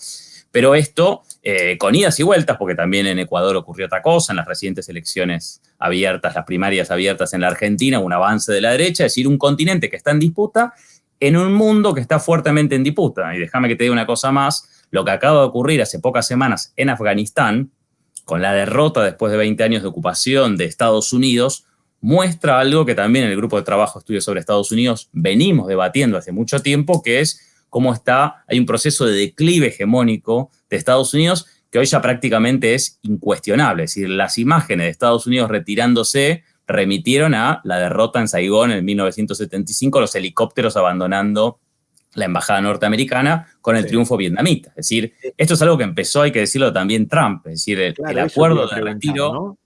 Pero esto eh, con idas y vueltas, porque también en Ecuador ocurrió otra cosa, en las recientes elecciones abiertas, las primarias abiertas en la Argentina, un avance de la derecha, es decir, un continente que está en disputa en un mundo que está fuertemente en disputa. Y déjame que te diga una cosa más, lo que acaba de ocurrir hace pocas semanas en Afganistán, con la derrota después de 20 años de ocupación de Estados Unidos, muestra algo que también en el grupo de trabajo Estudios sobre Estados Unidos venimos debatiendo hace mucho tiempo, que es cómo está, hay un proceso de declive hegemónico de Estados Unidos que hoy ya prácticamente es incuestionable. Es decir, las imágenes de Estados Unidos retirándose remitieron a la derrota en Saigón en 1975, los helicópteros abandonando la embajada norteamericana con el triunfo vietnamita. Es decir, esto es algo que empezó, hay que decirlo también Trump, es decir, el, acuerdo de retiro...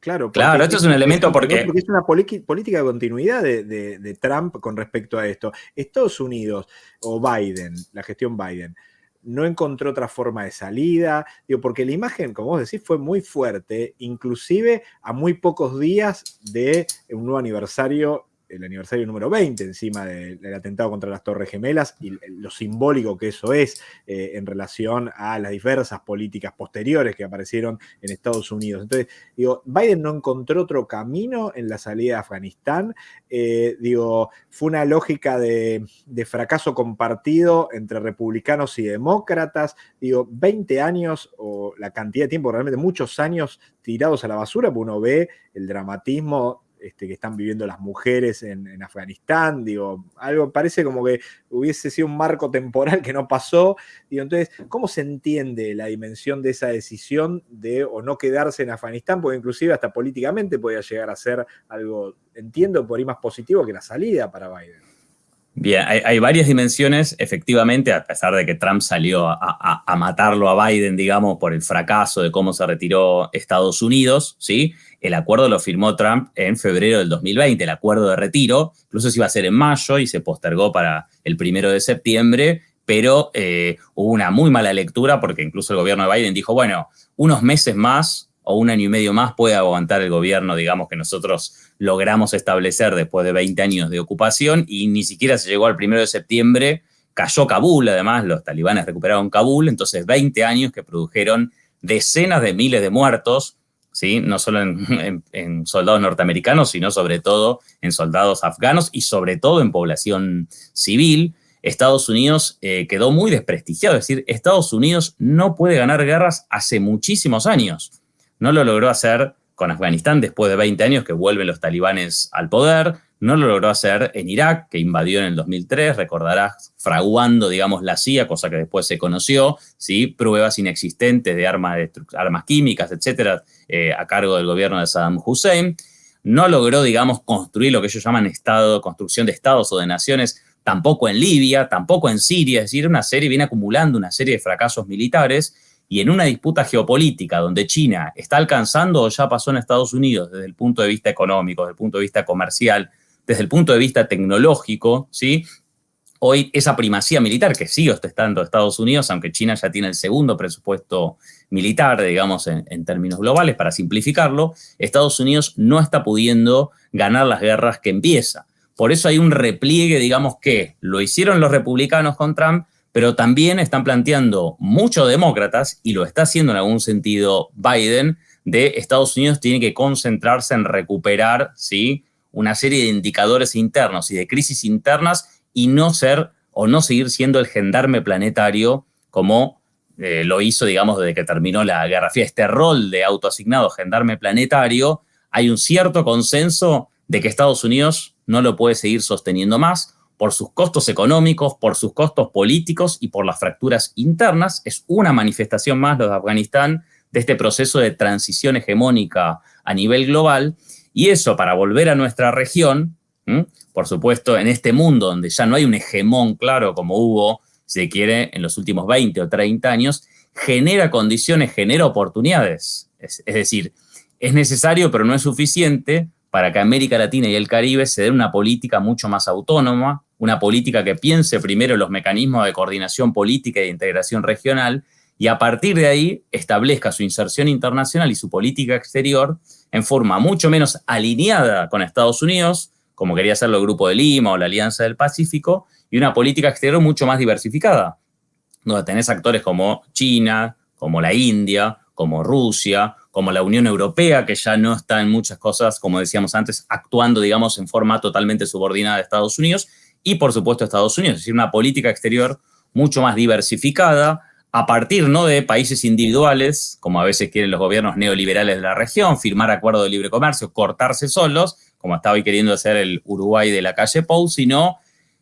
Claro, claro, esto es un elemento porque... porque es una política de continuidad de, de, Trump con respecto a esto. Estados Unidos o Biden, la gestión Biden, no encontró otra forma de salida, digo, porque la imagen, como vos decís, fue muy fuerte, inclusive a muy pocos días de un nuevo aniversario el aniversario número 20 encima del atentado contra las Torres Gemelas y lo simbólico que eso es eh, en relación a las diversas políticas posteriores que aparecieron en Estados Unidos. Entonces, digo, Biden no encontró otro camino en la salida de Afganistán. Eh, digo, fue una lógica de, fracaso compartido entre republicanos y demócratas. Digo, 20 años o la cantidad de tiempo, realmente muchos años tirados a la basura, porque uno ve el dramatismo este, que están viviendo las mujeres en, Afganistán, digo, algo parece como que hubiese sido un marco temporal que no pasó, digo, entonces, ¿cómo se entiende la dimensión de esa decisión de o no quedarse en Afganistán? Porque inclusive hasta políticamente podía llegar a ser algo, entiendo, por ahí más positivo que la salida para Biden. Bien, hay, varias dimensiones, efectivamente, a pesar de que Trump salió a, matarlo a Biden, digamos, por el fracaso de cómo se retiró Estados Unidos, ¿sí? El acuerdo lo firmó Trump en febrero del 2020, el acuerdo de retiro, incluso se iba a hacer en mayo y se postergó para el primero de septiembre, pero eh, hubo una muy mala lectura porque incluso el gobierno de Biden dijo, bueno, unos meses más o un año y medio más puede aguantar el gobierno, digamos, que nosotros logramos establecer después de 20 años de ocupación y ni siquiera se llegó al primero de septiembre, cayó Kabul, además, los talibanes recuperaron Kabul, entonces 20 años que produjeron decenas de miles de muertos, no solo en, soldados norteamericanos, sino sobre todo en soldados afganos y sobre todo en población civil. Estados Unidos eh, quedó muy desprestigiado, es decir, Estados Unidos no puede ganar guerras hace muchísimos años. No lo logró hacer con Afganistán después de 20 años que vuelven los talibanes al poder. No lo logró hacer en Irak, que invadió en el 2003, recordarás, fraguando, digamos, la CIA, cosa que después se conoció, ¿sí? pruebas inexistentes de armas, químicas, etcétera, eh, a cargo del gobierno de Saddam Hussein. No logró, digamos, construir lo que ellos llaman estado, construcción de estados o de naciones, tampoco en Libia, tampoco en Siria, es decir, una serie, viene acumulando una serie de fracasos militares y en una disputa geopolítica donde China está alcanzando o ya pasó en Estados Unidos desde el punto de vista económico, desde el punto de vista comercial, desde el punto de vista tecnológico, ¿sí? Hoy esa primacía militar que sigue ostentando Estados Unidos, aunque China ya tiene el segundo presupuesto militar, digamos, en, en, términos globales, para simplificarlo, Estados Unidos no está pudiendo ganar las guerras que empieza. Por eso hay un repliegue, digamos, que lo hicieron los republicanos con Trump, pero también están planteando muchos demócratas, y lo está haciendo en algún sentido Biden, de Estados Unidos tiene que concentrarse en recuperar ¿sí? Una serie de indicadores internos y de crisis internas y no ser o no seguir siendo el gendarme planetario como eh, lo hizo, digamos, desde que terminó la Guerra Fría. Este rol de autoasignado gendarme planetario, hay un cierto consenso de que Estados Unidos no lo puede seguir sosteniendo más, por sus costos económicos, por sus costos políticos y por las fracturas internas. Es una manifestación más, de Afganistán, de este proceso de transición hegemónica a nivel global. Y eso, para volver a nuestra región, por supuesto, en este mundo donde ya no hay un hegemón claro como hubo, si se quiere, en los últimos 20 o 30 años, genera condiciones, genera oportunidades. Es, decir, es necesario, pero no es suficiente para que América Latina y el Caribe se den una política mucho más autónoma, una política que piense primero los mecanismos de coordinación política y de integración regional y a partir de ahí establezca su inserción internacional y su política exterior en forma mucho menos alineada con Estados Unidos, como quería hacerlo el Grupo de Lima o la Alianza del Pacífico, y una política exterior mucho más diversificada, donde tenés actores como China, como la India, como Rusia, como la Unión Europea, que ya no está en muchas cosas, como decíamos antes, actuando, digamos, en forma totalmente subordinada a Estados Unidos, y por supuesto Estados Unidos, es decir, una política exterior mucho más diversificada, a partir no de países individuales, como a veces quieren los gobiernos neoliberales de la región, firmar acuerdos de libre comercio, cortarse solos, como estaba hoy queriendo hacer el Uruguay de la calle Pou, sino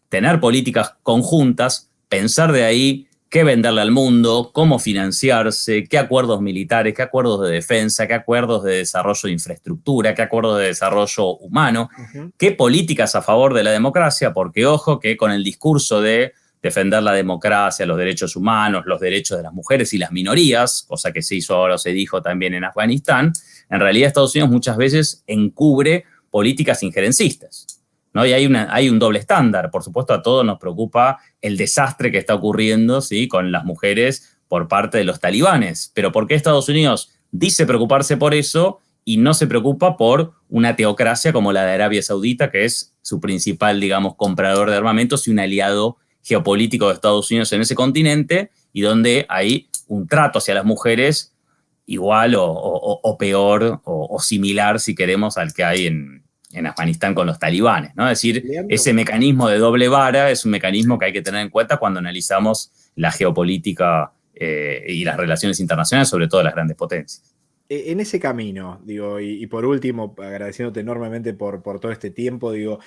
tener políticas conjuntas, pensar de ahí qué venderle al mundo, cómo financiarse, qué acuerdos militares, qué acuerdos de defensa, qué acuerdos de desarrollo de infraestructura, qué acuerdos de desarrollo humano, qué políticas a favor de la democracia, porque ojo que con el discurso de defender la democracia, los derechos humanos, los derechos de las mujeres y las minorías, cosa que se hizo ahora o se dijo también en Afganistán, en realidad Estados Unidos muchas veces encubre políticas injerencistas. Y hay, una, hay un doble estándar. Por supuesto, a todos nos preocupa el desastre que está ocurriendo ¿sí? con las mujeres por parte de los talibanes. Pero ¿por qué Estados Unidos dice preocuparse por eso y no se preocupa por una teocracia como la de Arabia Saudita, que es su principal, digamos, comprador de armamentos y un aliado geopolítico de Estados Unidos en ese continente y donde hay un trato hacia las mujeres igual o, peor o, similar, si queremos, al que hay en, en Afganistán con los talibanes, ¿no? Es decir, ese mecanismo de doble vara es un mecanismo que hay que tener en cuenta cuando analizamos la geopolítica eh, y las relaciones internacionales, sobre todo las grandes potencias. E, en ese camino, digo, y, por último, agradeciéndote enormemente por, por, todo este tiempo, digo,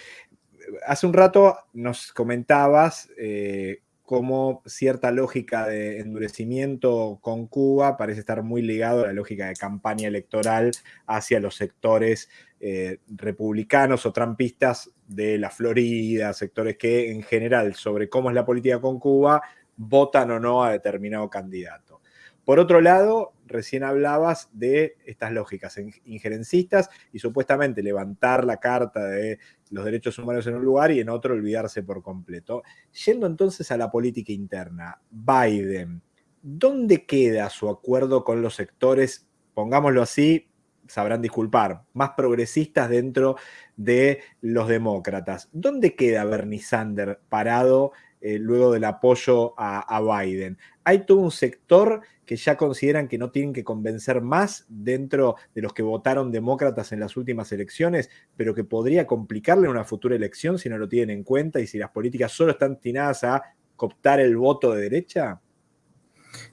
hace un rato nos comentabas eh, cómo cierta lógica de endurecimiento con Cuba parece estar muy ligado a la lógica de campaña electoral hacia los sectores eh, republicanos o trampistas de la Florida, sectores que en general sobre cómo es la política con Cuba votan o no a determinado candidato. Por otro lado, recién hablabas de estas lógicas injerencistas y supuestamente levantar la carta de los derechos humanos en un lugar y en otro olvidarse por completo. Yendo entonces a la política interna, Biden, ¿dónde queda su acuerdo con los sectores, pongámoslo así, sabrán disculpar, más progresistas dentro de los demócratas? ¿Dónde queda Bernie Sanders parado eh, luego del apoyo a, Biden. Hay todo un sector que ya consideran que no tienen que convencer más dentro de los que votaron demócratas en las últimas elecciones, pero que podría complicarle una futura elección si no lo tienen en cuenta y si las políticas solo están destinadas a cooptar el voto de derecha.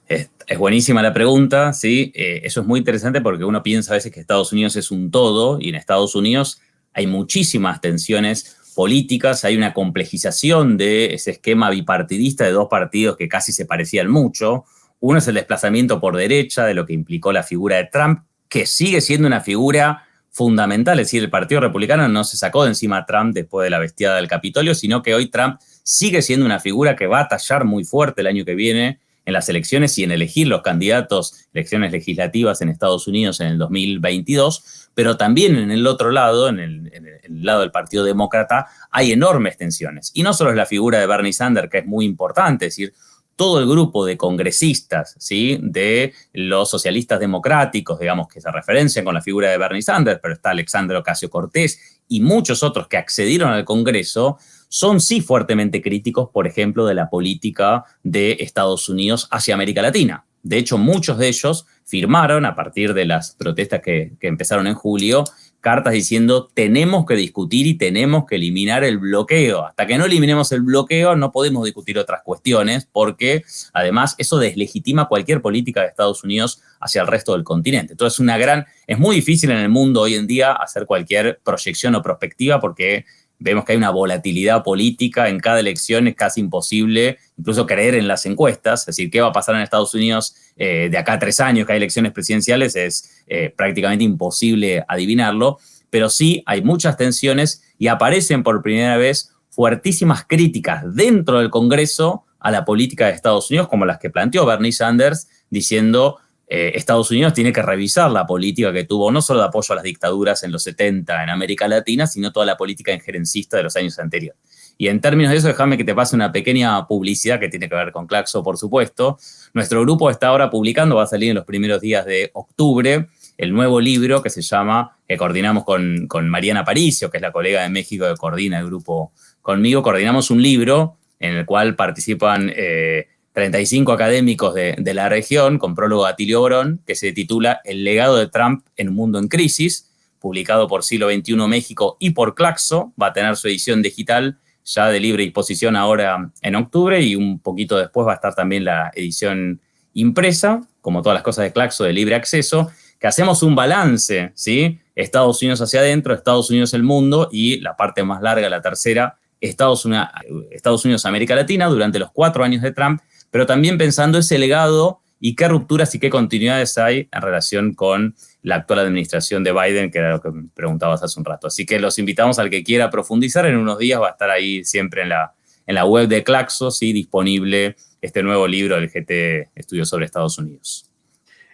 Es, buenísima la pregunta, sí. Eh, eso es muy interesante porque uno piensa a veces que Estados Unidos es un todo y en Estados Unidos hay muchísimas tensiones políticas, hay una complejización de ese esquema bipartidista de dos partidos que casi se parecían mucho. Uno es el desplazamiento por derecha de lo que implicó la figura de Trump, que sigue siendo una figura fundamental, es decir, el Partido Republicano no se sacó de encima a Trump después de la bestiada del Capitolio, sino que hoy Trump sigue siendo una figura que va a tallar muy fuerte el año que viene en las elecciones y en elegir los candidatos, elecciones legislativas en Estados Unidos en el 2022, pero también en el otro lado, en el, lado del Partido Demócrata, hay enormes tensiones. Y no solo es la figura de Bernie Sanders, que es muy importante, es decir, todo el grupo de congresistas, ¿sí? De los socialistas democráticos, digamos, que se referencian con la figura de Bernie Sanders, pero está Alexandro Ocasio-Cortez y muchos otros que accedieron al Congreso, son sí fuertemente críticos, por ejemplo, de la política de Estados Unidos hacia América Latina. De hecho, muchos de ellos firmaron, a partir de las protestas que, empezaron en julio, cartas diciendo tenemos que discutir y tenemos que eliminar el bloqueo. Hasta que no eliminemos el bloqueo no podemos discutir otras cuestiones porque además eso deslegitima cualquier política de Estados Unidos hacia el resto del continente. Entonces una gran, es muy difícil en el mundo hoy en día hacer cualquier proyección o perspectiva porque vemos que hay una volatilidad política en cada elección, es casi imposible incluso creer en las encuestas, es decir, qué va a pasar en Estados Unidos eh, de acá a tres años que hay elecciones presidenciales, es eh, prácticamente imposible adivinarlo, pero sí hay muchas tensiones y aparecen por primera vez fuertísimas críticas dentro del Congreso a la política de Estados Unidos, como las que planteó Bernie Sanders, diciendo eh, Estados Unidos tiene que revisar la política que tuvo, no solo de apoyo a las dictaduras en los 70 en América Latina, sino toda la política injerencista de los años anteriores. Y en términos de eso, déjame que te pase una pequeña publicidad que tiene que ver con Claxo, por supuesto. Nuestro grupo está ahora publicando, va a salir en los primeros días de octubre, el nuevo libro que se llama, que coordinamos con, Mariana Paricio, que es la colega de México que coordina el grupo conmigo, coordinamos un libro en el cual participan... Eh, 35 académicos de, la región, con prólogo a Tilio Borón, que se titula El legado de Trump en un mundo en crisis, publicado por Siglo XXI México y por Claxo, va a tener su edición digital ya de libre disposición ahora en octubre y un poquito después va a estar también la edición impresa, como todas las cosas de Claxo, de libre acceso, que hacemos un balance, ¿sí? Estados Unidos hacia adentro, Estados Unidos el mundo y la parte más larga, la tercera, Estados Unidos, Estados Unidos América Latina durante los cuatro años de Trump pero también pensando ese legado y qué rupturas y qué continuidades hay en relación con la actual administración de Biden, que era lo que me preguntabas hace un rato. Así que los invitamos al que quiera profundizar. En unos días va a estar ahí siempre en la, en la web de Claxo, ¿sí? disponible este nuevo libro del GT Estudios sobre Estados Unidos.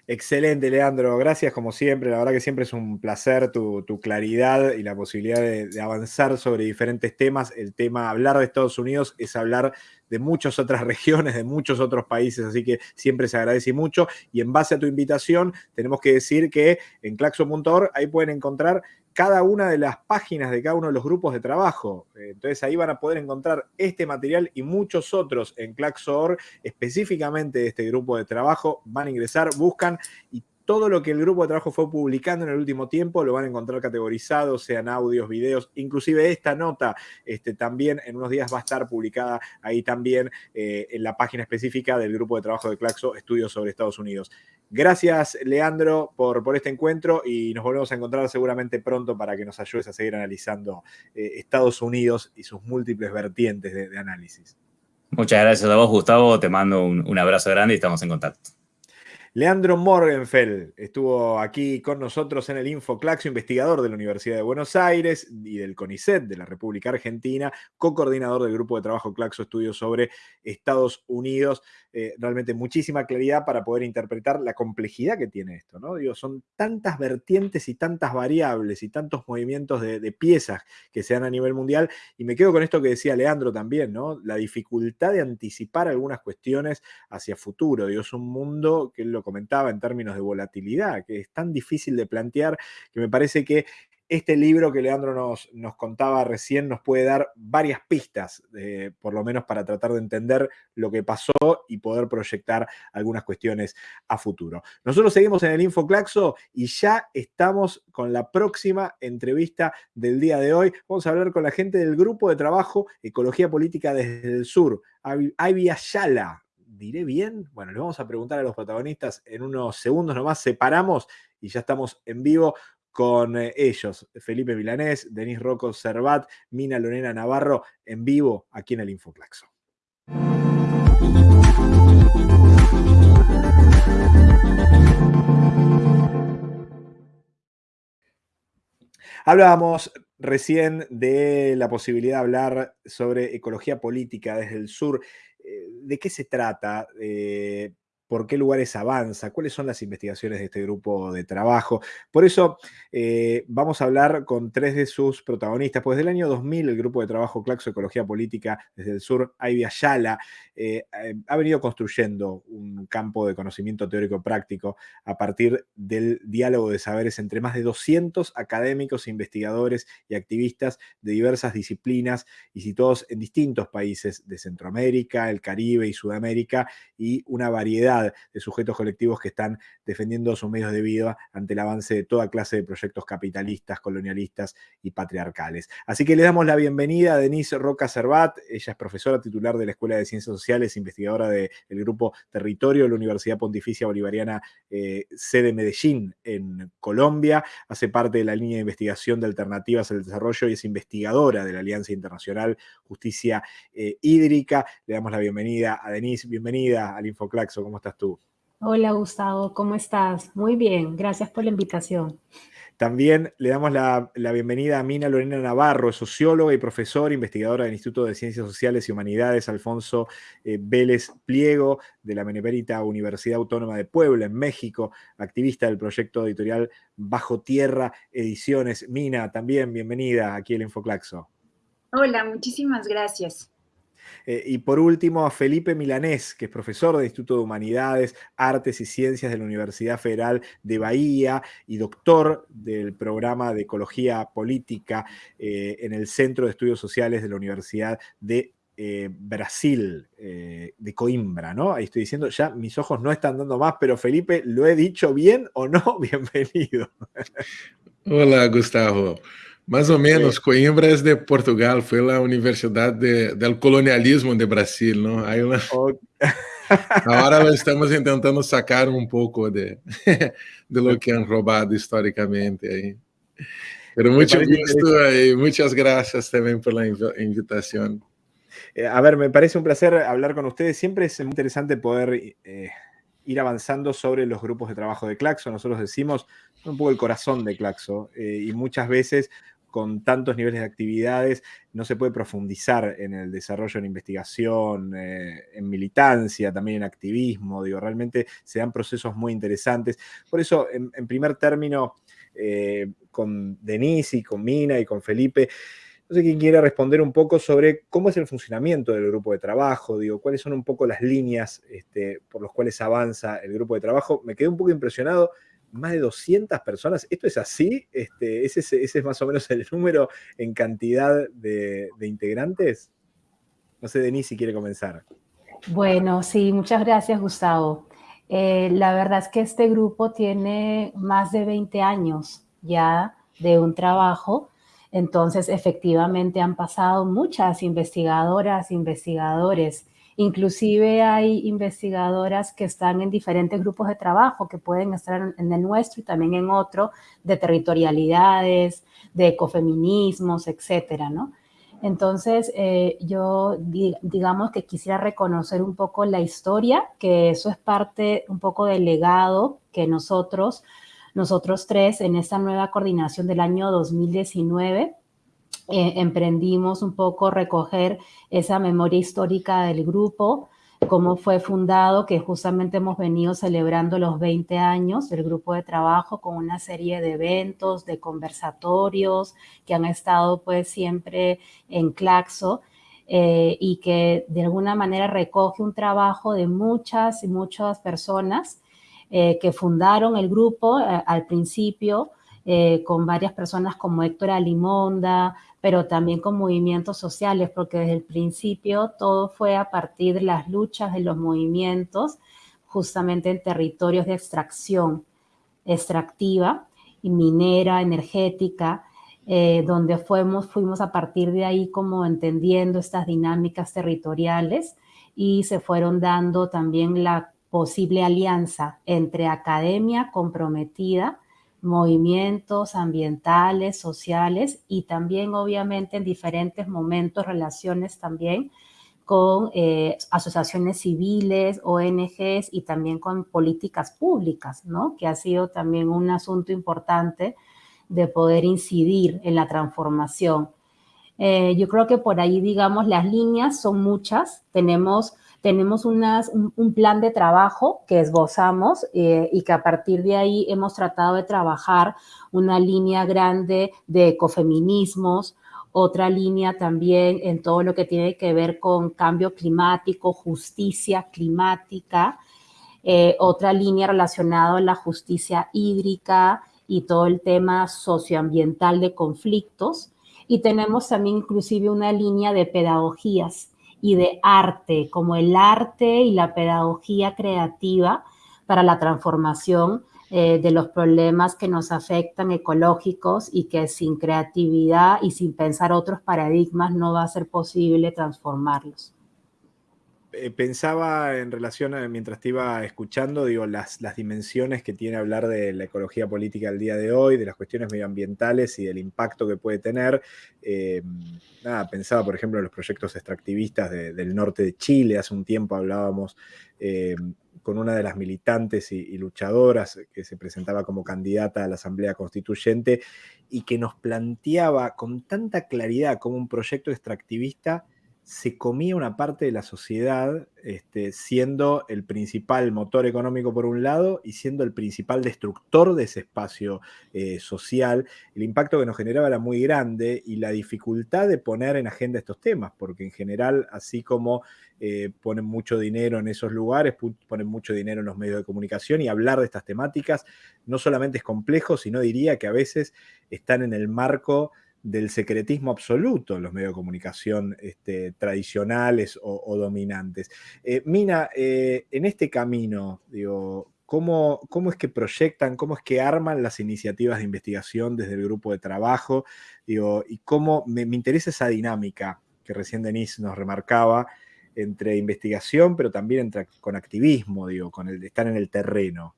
Excelente, Leandro. Gracias como siempre. La verdad que siempre es un placer tu, claridad y la posibilidad de, de, avanzar sobre diferentes temas. El tema, hablar de Estados Unidos es hablar de muchas otras regiones, de muchos otros países, así que siempre se agradece mucho. Y en base a tu invitación, tenemos que decir que en claxo.org ahí pueden encontrar cada una de las páginas de cada uno de los grupos de trabajo. Entonces ahí van a poder encontrar este material y muchos otros en Claxo.org, específicamente de este grupo de trabajo. Van a ingresar, buscan y todo lo que el grupo de trabajo fue publicando en el último tiempo lo van a encontrar categorizado, sean audios, videos, inclusive esta nota este, también en unos días va a estar publicada ahí también eh, en la página específica del grupo de trabajo de Claxo, Estudios sobre Estados Unidos. Gracias, Leandro, por, por este encuentro y nos volvemos a encontrar seguramente pronto para que nos ayudes a seguir analizando eh, Estados Unidos y sus múltiples vertientes de, análisis. Muchas gracias a vos, Gustavo. Te mando un abrazo grande y estamos en contacto. Leandro Morgenfeld estuvo aquí con nosotros en el InfoClaxo, investigador de la Universidad de Buenos Aires y del CONICET de la República Argentina, co-coordinador del grupo de trabajo Claxo Estudios sobre Estados Unidos. Eh, realmente muchísima claridad para poder interpretar la complejidad que tiene esto, ¿no? Digo, son tantas vertientes y tantas variables y tantos movimientos de, piezas que se dan a nivel mundial. Y me quedo con esto que decía Leandro también, ¿no? La dificultad de anticipar algunas cuestiones hacia futuro. Es un mundo que lo comentaba en términos de volatilidad, que es tan difícil de plantear que me parece que este libro que Leandro nos, nos contaba recién nos puede dar varias pistas, eh, por lo menos para tratar de entender lo que pasó y poder proyectar algunas cuestiones a futuro. Nosotros seguimos en el InfoClaxo y ya estamos con la próxima entrevista del día de hoy. Vamos a hablar con la gente del grupo de trabajo Ecología Política desde el Sur, Ivy Ayala diré bien? Bueno, le vamos a preguntar a los protagonistas en unos segundos nomás, separamos y ya estamos en vivo con eh, ellos, Felipe Milanés, Denis Rocco Servat, Mina Lorena Navarro, en vivo aquí en el Infoclaxo. Hablábamos recién de la posibilidad de hablar sobre ecología política desde el sur. Eh, ¿De qué se trata? Eh, por qué lugares avanza, cuáles son las investigaciones de este grupo de trabajo. Por eso eh, vamos a hablar con tres de sus protagonistas. Pues del año 2000 el grupo de trabajo Claxo Ecología Política desde el sur, Ivy Ayala, eh, eh, ha venido construyendo un campo de conocimiento teórico práctico a partir del diálogo de saberes entre más de 200 académicos, investigadores y activistas de diversas disciplinas y situados en distintos países de Centroamérica, el Caribe y Sudamérica y una variedad de sujetos colectivos que están defendiendo sus medios de vida ante el avance de toda clase de proyectos capitalistas, colonialistas y patriarcales. Así que le damos la bienvenida a Denise Roca Cervat. Ella es profesora titular de la Escuela de Ciencias Sociales, investigadora del grupo Territorio de la Universidad Pontificia Bolivariana eh, sede Medellín en Colombia. Hace parte de la línea de investigación de alternativas al desarrollo y es investigadora de la Alianza Internacional Justicia eh, Hídrica. Le damos la bienvenida a Denise. Bienvenida al Infoclaxo. ¿Cómo estás? Tú? Hola Gustavo, ¿cómo estás? Muy bien, gracias por la invitación. También le damos la, bienvenida a Mina Lorena Navarro, socióloga y profesora, investigadora del Instituto de Ciencias Sociales y Humanidades, Alfonso eh, Vélez Pliego, de la Benemérita Universidad Autónoma de Puebla, en México, activista del proyecto editorial Bajo Tierra Ediciones. Mina, también bienvenida aquí al Infoclaxo. Hola, muchísimas gracias. Eh, y por último, a Felipe Milanés, que es profesor del Instituto de Humanidades, Artes y Ciencias de la Universidad Federal de Bahía y doctor del programa de Ecología Política eh, en el Centro de Estudios Sociales de la Universidad de eh, Brasil, de Coimbra, ¿no? Ahí estoy diciendo, ya mis ojos no están dando más, pero Felipe, ¿lo he dicho bien o no? Bienvenido. Hola, Gustavo. Mais ou menos, Coimbra é de Portugal, foi a Universidade de, do Colonialismo de Brasil, não? Aí uma... Agora estamos tentando sacar um pouco de, de lo que han roubado historicamente aí. Pero muito gusto e muitas graças também pela invitação. Eh, a ver, me parece un placer hablar con ustedes. Siempre es muy interesante poder eh, ir avanzando sobre los grupos de trabajo de Claxo. Nosotros decimos un poco el corazón de Claxo eh, y muchas veces con tantos niveles de actividades, no se puede profundizar en el desarrollo en investigación, eh, en militancia, también en activismo, digo, realmente se dan procesos muy interesantes. Por eso, en, primer término, eh, con Denise y con Mina y con Felipe, no sé quién quiere responder un poco sobre cómo es el funcionamiento del grupo de trabajo, digo, cuáles son un poco las líneas este, por las cuales avanza el grupo de trabajo. Me quedé un poco impresionado más de 200 personas. ¿Esto es así? Este, ¿ese, es más o menos el número en cantidad de, integrantes? No sé, Denise, si quiere comenzar. Bueno, sí, muchas gracias, Gustavo. Eh, la verdad es que este grupo tiene más de 20 años ya de un trabajo, entonces efectivamente han pasado muchas investigadoras, investigadores, Inclusive hay investigadoras que están en diferentes grupos de trabajo que pueden estar en el nuestro y también en otro de territorialidades, de ecofeminismos, etcétera, ¿no? Entonces, eh, yo digamos que quisiera reconocer un poco la historia, que eso es parte un poco del legado que nosotros, nosotros tres, en esta nueva coordinación del año 2019, eh, emprendimos un poco recoger esa memoria histórica del grupo, cómo fue fundado, que justamente hemos venido celebrando los 20 años del grupo de trabajo con una serie de eventos, de conversatorios que han estado pues siempre en Claxo eh, y que de alguna manera recoge un trabajo de muchas y muchas personas eh, que fundaron el grupo al principio con varias personas como Héctor Alimonda, pero también con movimientos sociales, porque desde el principio todo fue a partir de las luchas de los movimientos, justamente en territorios de extracción extractiva y minera, energética, eh, donde fuimos, fuimos a partir de ahí como entendiendo estas dinámicas territoriales y se fueron dando también la posible alianza entre academia comprometida movimientos ambientales, sociales y también obviamente en diferentes momentos relaciones también con eh, asociaciones civiles, ONGs y también con políticas públicas, ¿no? Que ha sido también un asunto importante de poder incidir en la transformación. Eh, yo creo que por ahí, digamos, las líneas son muchas. Tenemos tenemos un, plan de trabajo que esbozamos eh, y que a partir de ahí hemos tratado de trabajar una línea grande de ecofeminismos, otra línea también en todo lo que tiene que ver con cambio climático, justicia climática, eh, otra línea relacionada a la justicia hídrica y todo el tema socioambiental de conflictos. Y tenemos también inclusive una línea de pedagogías y de arte, como el arte y la pedagogía creativa para la transformación eh, de los problemas que nos afectan ecológicos y que sin creatividad y sin pensar otros paradigmas no va a ser posible transformarlos. Eh, pensaba en relación a, mientras te iba escuchando, digo, las, las dimensiones que tiene hablar de la ecología política el día de hoy, de las cuestiones medioambientales y del impacto que puede tener. Eh, nada, pensaba, por ejemplo, en los proyectos extractivistas del norte de Chile. Hace un tiempo hablábamos eh, con una de las militantes y, luchadoras que se presentaba como candidata a la Asamblea Constituyente y que nos planteaba con tanta claridad como un proyecto extractivista se comía una parte de la sociedad, este, siendo el principal motor económico por un lado y siendo el principal destructor de ese espacio eh, social. El impacto que nos generaba era muy grande y la dificultad de poner en agenda estos temas, porque en general, así como eh, ponen mucho dinero en esos lugares, ponen mucho dinero en los medios de comunicación y hablar de estas temáticas no solamente es complejo, sino diría que a veces están en el marco del secretismo absoluto en los medios de comunicación este, tradicionales o, dominantes. Eh, Mina, eh, en este camino, digo, ¿cómo, ¿cómo, es que proyectan, cómo es que arman las iniciativas de investigación desde el grupo de trabajo? Digo, y cómo me, interesa esa dinámica que recién Denise nos remarcaba entre investigación, pero también con activismo, digo, con el estar en el terreno.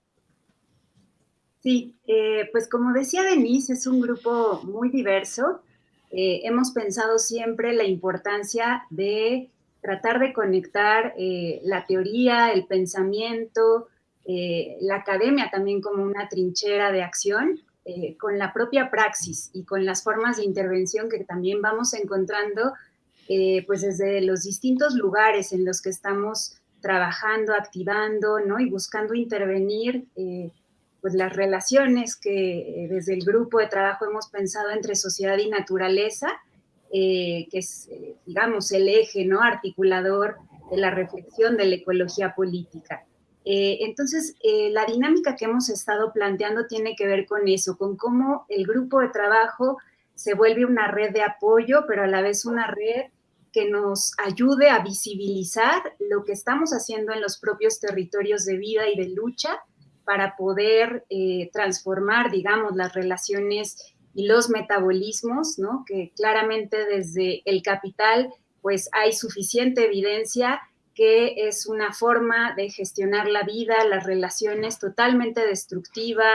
Sí, eh, pues como decía Denise, es un grupo muy diverso. Eh, hemos pensado siempre la importancia de tratar de conectar eh, la teoría, el pensamiento, la academia también como una trinchera de acción con la propia praxis y con las formas de intervención que también vamos encontrando pues desde los distintos lugares en los que estamos trabajando, activando, ¿no? Y buscando intervenir pues las relaciones que eh, desde el grupo de trabajo hemos pensado entre sociedad y naturaleza, eh, que es, eh, digamos, el eje ¿no? articulador de la reflexión de la ecología política. entonces, la dinámica que hemos estado planteando tiene que ver con eso, con cómo el grupo de trabajo se vuelve una red de apoyo, pero a la vez una red que nos ayude a visibilizar lo que estamos haciendo en los propios territorios de vida y de lucha para poder eh, transformar, digamos, las relaciones y los metabolismos, ¿no? Que claramente desde el capital, pues hay suficiente evidencia que es una forma de gestionar la vida, las relaciones totalmente destructiva,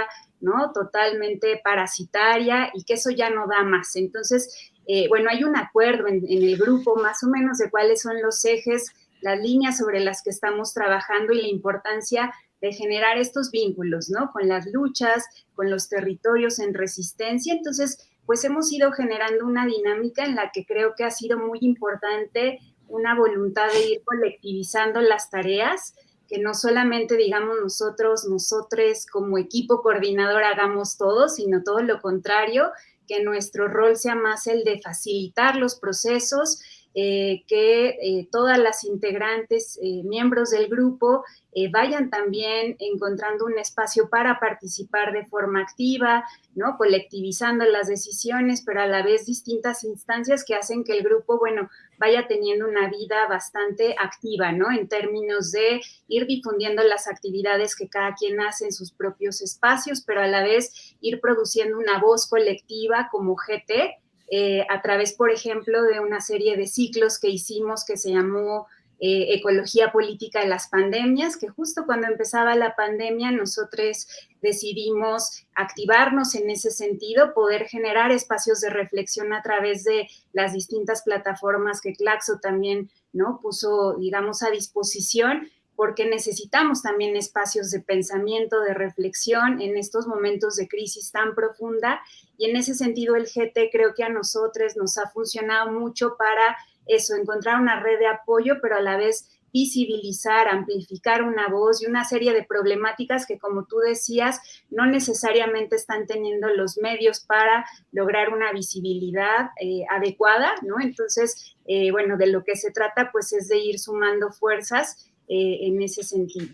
¿no? Totalmente parasitaria y que eso ya no da más. Entonces, eh, bueno, hay un acuerdo en, el grupo más o menos de cuáles son los ejes, las líneas sobre las que estamos trabajando y la importancia de generar estos vínculos, ¿no? Con las luchas, con los territorios en resistencia. Entonces, pues hemos ido generando una dinámica en la que creo que ha sido muy importante una voluntad de ir colectivizando las tareas, que no solamente digamos nosotros, nosotros como equipo coordinador hagamos todo, sino todo lo contrario, que nuestro rol sea más el de facilitar los procesos, eh, que eh, todas las integrantes, eh, miembros del grupo, vayan también encontrando un espacio para participar de forma activa, ¿no? Colectivizando las decisiones, pero a la vez distintas instancias que hacen que el grupo, bueno, vaya teniendo una vida bastante activa, ¿no? En términos de ir difundiendo las actividades que cada quien hace en sus propios espacios, pero a la vez ir produciendo una voz colectiva como GT, eh, a través, por ejemplo, de una serie de ciclos que hicimos que se llamó eh, Ecología Política de las Pandemias, que justo cuando empezaba la pandemia nosotros decidimos activarnos en ese sentido, poder generar espacios de reflexión a través de las distintas plataformas que Claxo también ¿no? puso, digamos, a disposición porque necesitamos también espacios de pensamiento, de reflexión en estos momentos de crisis tan profunda. Y en ese sentido, el GT creo que a nosotros nos ha funcionado mucho para eso, encontrar una red de apoyo, pero a la vez visibilizar, amplificar una voz y una serie de problemáticas que, como tú decías, no necesariamente están teniendo los medios para lograr una visibilidad eh, adecuada, ¿no? Entonces, eh, bueno, de lo que se trata, pues, es de ir sumando fuerzas eh, en ese sentido.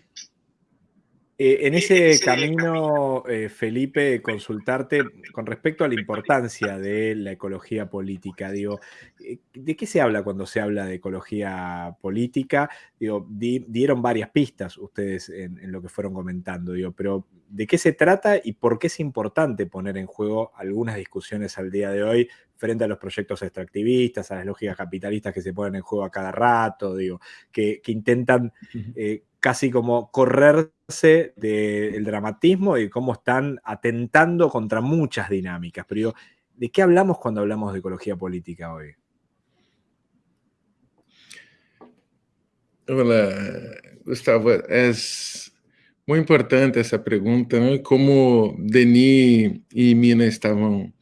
Eh, en ese camino, eh, Felipe, consultarte con respecto a la importancia de la ecología política. Digo, ¿de qué se habla cuando se habla de ecología política? Digo, dieron varias pistas ustedes en, en, lo que fueron comentando, digo, pero ¿de qué se trata y por qué es importante poner en juego algunas discusiones al día de hoy frente a los proyectos extractivistas, a las lógicas capitalistas que se ponen en juego a cada rato, digo, que, intentan eh, casi como correrse del dramatismo y cómo están atentando contra muchas dinámicas. Pero digo, ¿de qué hablamos cuando hablamos de ecología política hoy? Hola, Gustavo. Es muy importante esa pregunta, ¿no? Como Denis y Mina estaban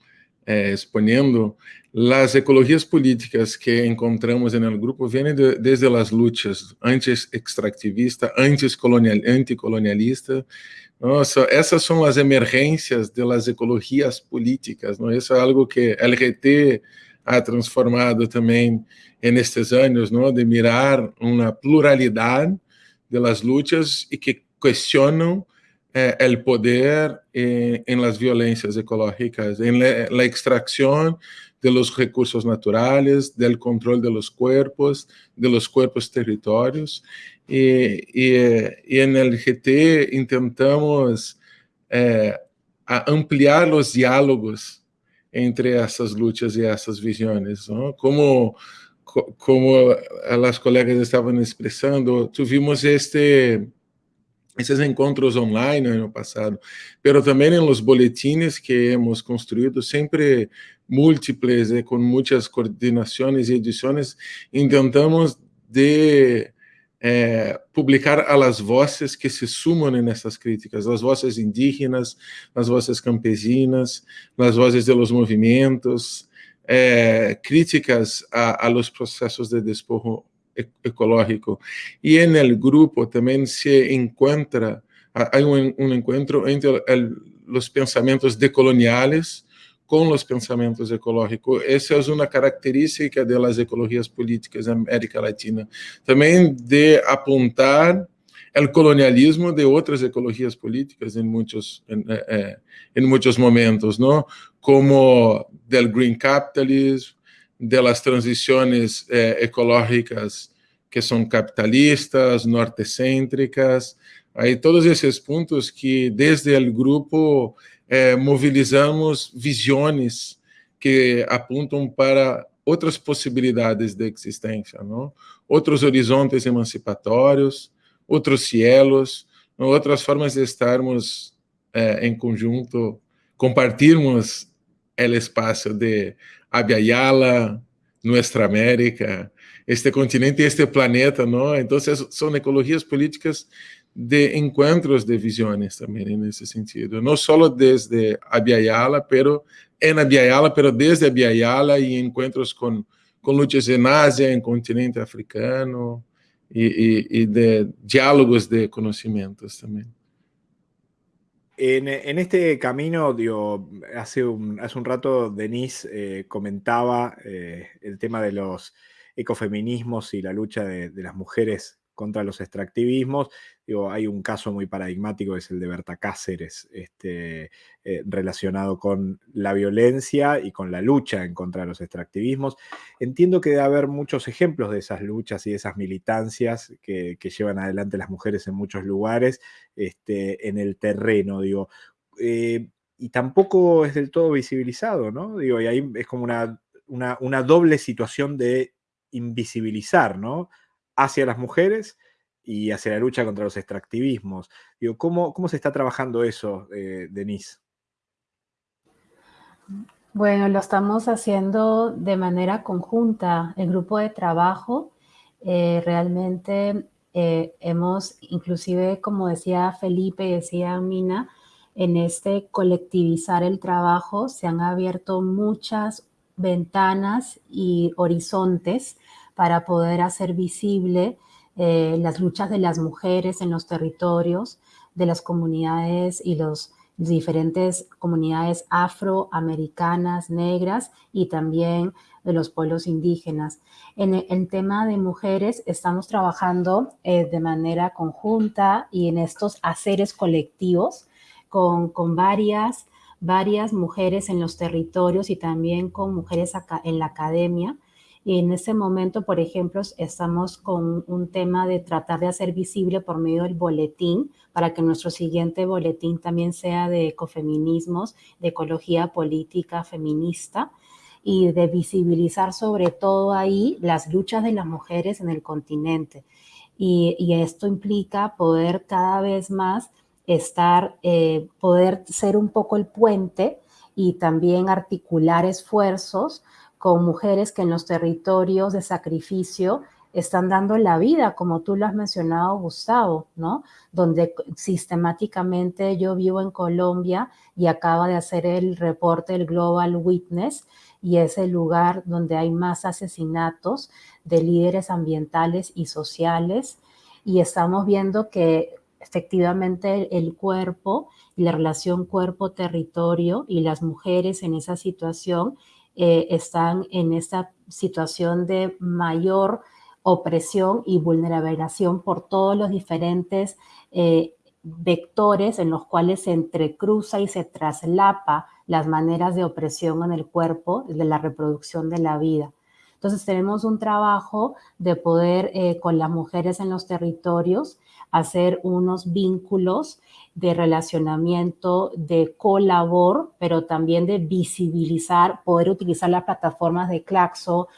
eh, exponiendo, las ecologías políticas que encontramos en el grupo vienen de, desde las luchas antes extractivista, antes colonial, anticolonialista. ¿no? So, esas son las emergencias de las ecologías políticas. ¿no? Eso es algo que LGT ha transformado también en estos años, ¿no? de mirar una pluralidad de las luchas y que cuestionan eh, el poder eh, en las violencias ecológicas, en la, la, extracción de los recursos naturales, del control de los cuerpos, de los cuerpos territorios. Y, y, y en el GT intentamos eh, ampliar los diálogos entre essas lutas e essas visões. Não? Como, como as colegas estavam expressando, tivemos este esses encontros online no ano passado, pero também nos boletines que hemos construído, sempre múltiples, eh, com muitas coordenações e edições, intentamos de eh, publicar a las vozes que se sumam nessas críticas, as vozes indígenas, as vozes campesinas, as vozes de movimentos, eh, críticas a, a los processos de despojo ecológico. En el grupo también se encuentra, hay un, un encuentro entre el, los pensamientos decoloniales con los pensamientos ecológicos. Esa es una característica de las ecologías políticas en América Latina. También de apuntar el colonialismo de otras ecologías políticas en muchos, en, eh, muchos momentos, ¿no? Como del green capitalism, de las transiciones eh, ecológicas que son capitalistas, nortecêntricas, aí todos esses pontos que desde o grupo eh, movilizamos visões que apontam para outras possibilidades de existência, não? outros horizontes emancipatórios, outros cielos, outras formas de estarmos eh, em conjunto, compartilharmos o espaço de Abya Nuestra América, este continente y este planeta, ¿no? Entonces son ecologías políticas de encuentros de visiones también en ese sentido, no solo desde Abya pero en Abya pero desde Abya y encuentros con, con luchas en Asia, en continente africano y, de diálogos de conocimientos también. En, este camino, digo, hace, un, hace un rato Denise eh, comentaba eh, el tema de los ecofeminismos y la lucha de, las mujeres contra los extractivismos. Digo, hay un caso muy paradigmático, es el de Berta Cáceres, este, eh, relacionado con la violencia y con la lucha en contra de los extractivismos. Entiendo que debe haber muchos ejemplos de esas luchas y de esas militancias que, llevan adelante las mujeres en muchos lugares este, en el terreno, digo. Eh, y tampoco es del todo visibilizado, ¿no? Digo, y ahí es como una, una, una doble situación de invisibilizar, ¿no? Hacia las mujeres y hacia la lucha contra los extractivismos. ¿cómo, cómo se está trabajando eso, eh, Denise? Bueno, lo estamos haciendo de manera conjunta. El grupo de trabajo eh, realmente eh, hemos, inclusive como decía Felipe, decía Mina, en este colectivizar el trabajo se han abierto muchas ventanas y horizontes para poder hacer visible eh, las luchas de las mujeres en los territorios, de las comunidades y las diferentes comunidades afroamericanas, negras y también de los pueblos indígenas. En el, tema de mujeres estamos trabajando eh, de manera conjunta y en estos haceres colectivos con, con varias varias mujeres en los territorios y también con mujeres en la academia. Y en ese momento, por ejemplo, estamos con un tema de tratar de hacer visible por medio del boletín para que nuestro siguiente boletín también sea de ecofeminismos, de ecología política feminista y de visibilizar sobre todo ahí las luchas de las mujeres en el continente. Y, y esto implica poder cada vez más estar, eh, poder ser un poco el puente y también articular esfuerzos con mujeres que en los territorios de sacrificio están dando la vida, como tú lo has mencionado, Gustavo, ¿no? Donde sistemáticamente yo vivo en Colombia y acaba de hacer el reporte del Global Witness y es el lugar donde hay más asesinatos de líderes ambientales y sociales y estamos viendo que efectivamente el cuerpo y la relación cuerpo-territorio y las mujeres en esa situación eh, están en esa situación de mayor opresión y vulnerabilización por todos los diferentes eh, vectores en los cuales se entrecruza y se traslapa las maneras de opresión en el cuerpo de la reproducción de la vida. Entonces tenemos un trabajo de poder eh, con las mujeres en los territorios hacer unos vínculos de relacionamiento, de colabor, pero también de visibilizar, poder utilizar las plataformas de Claxo,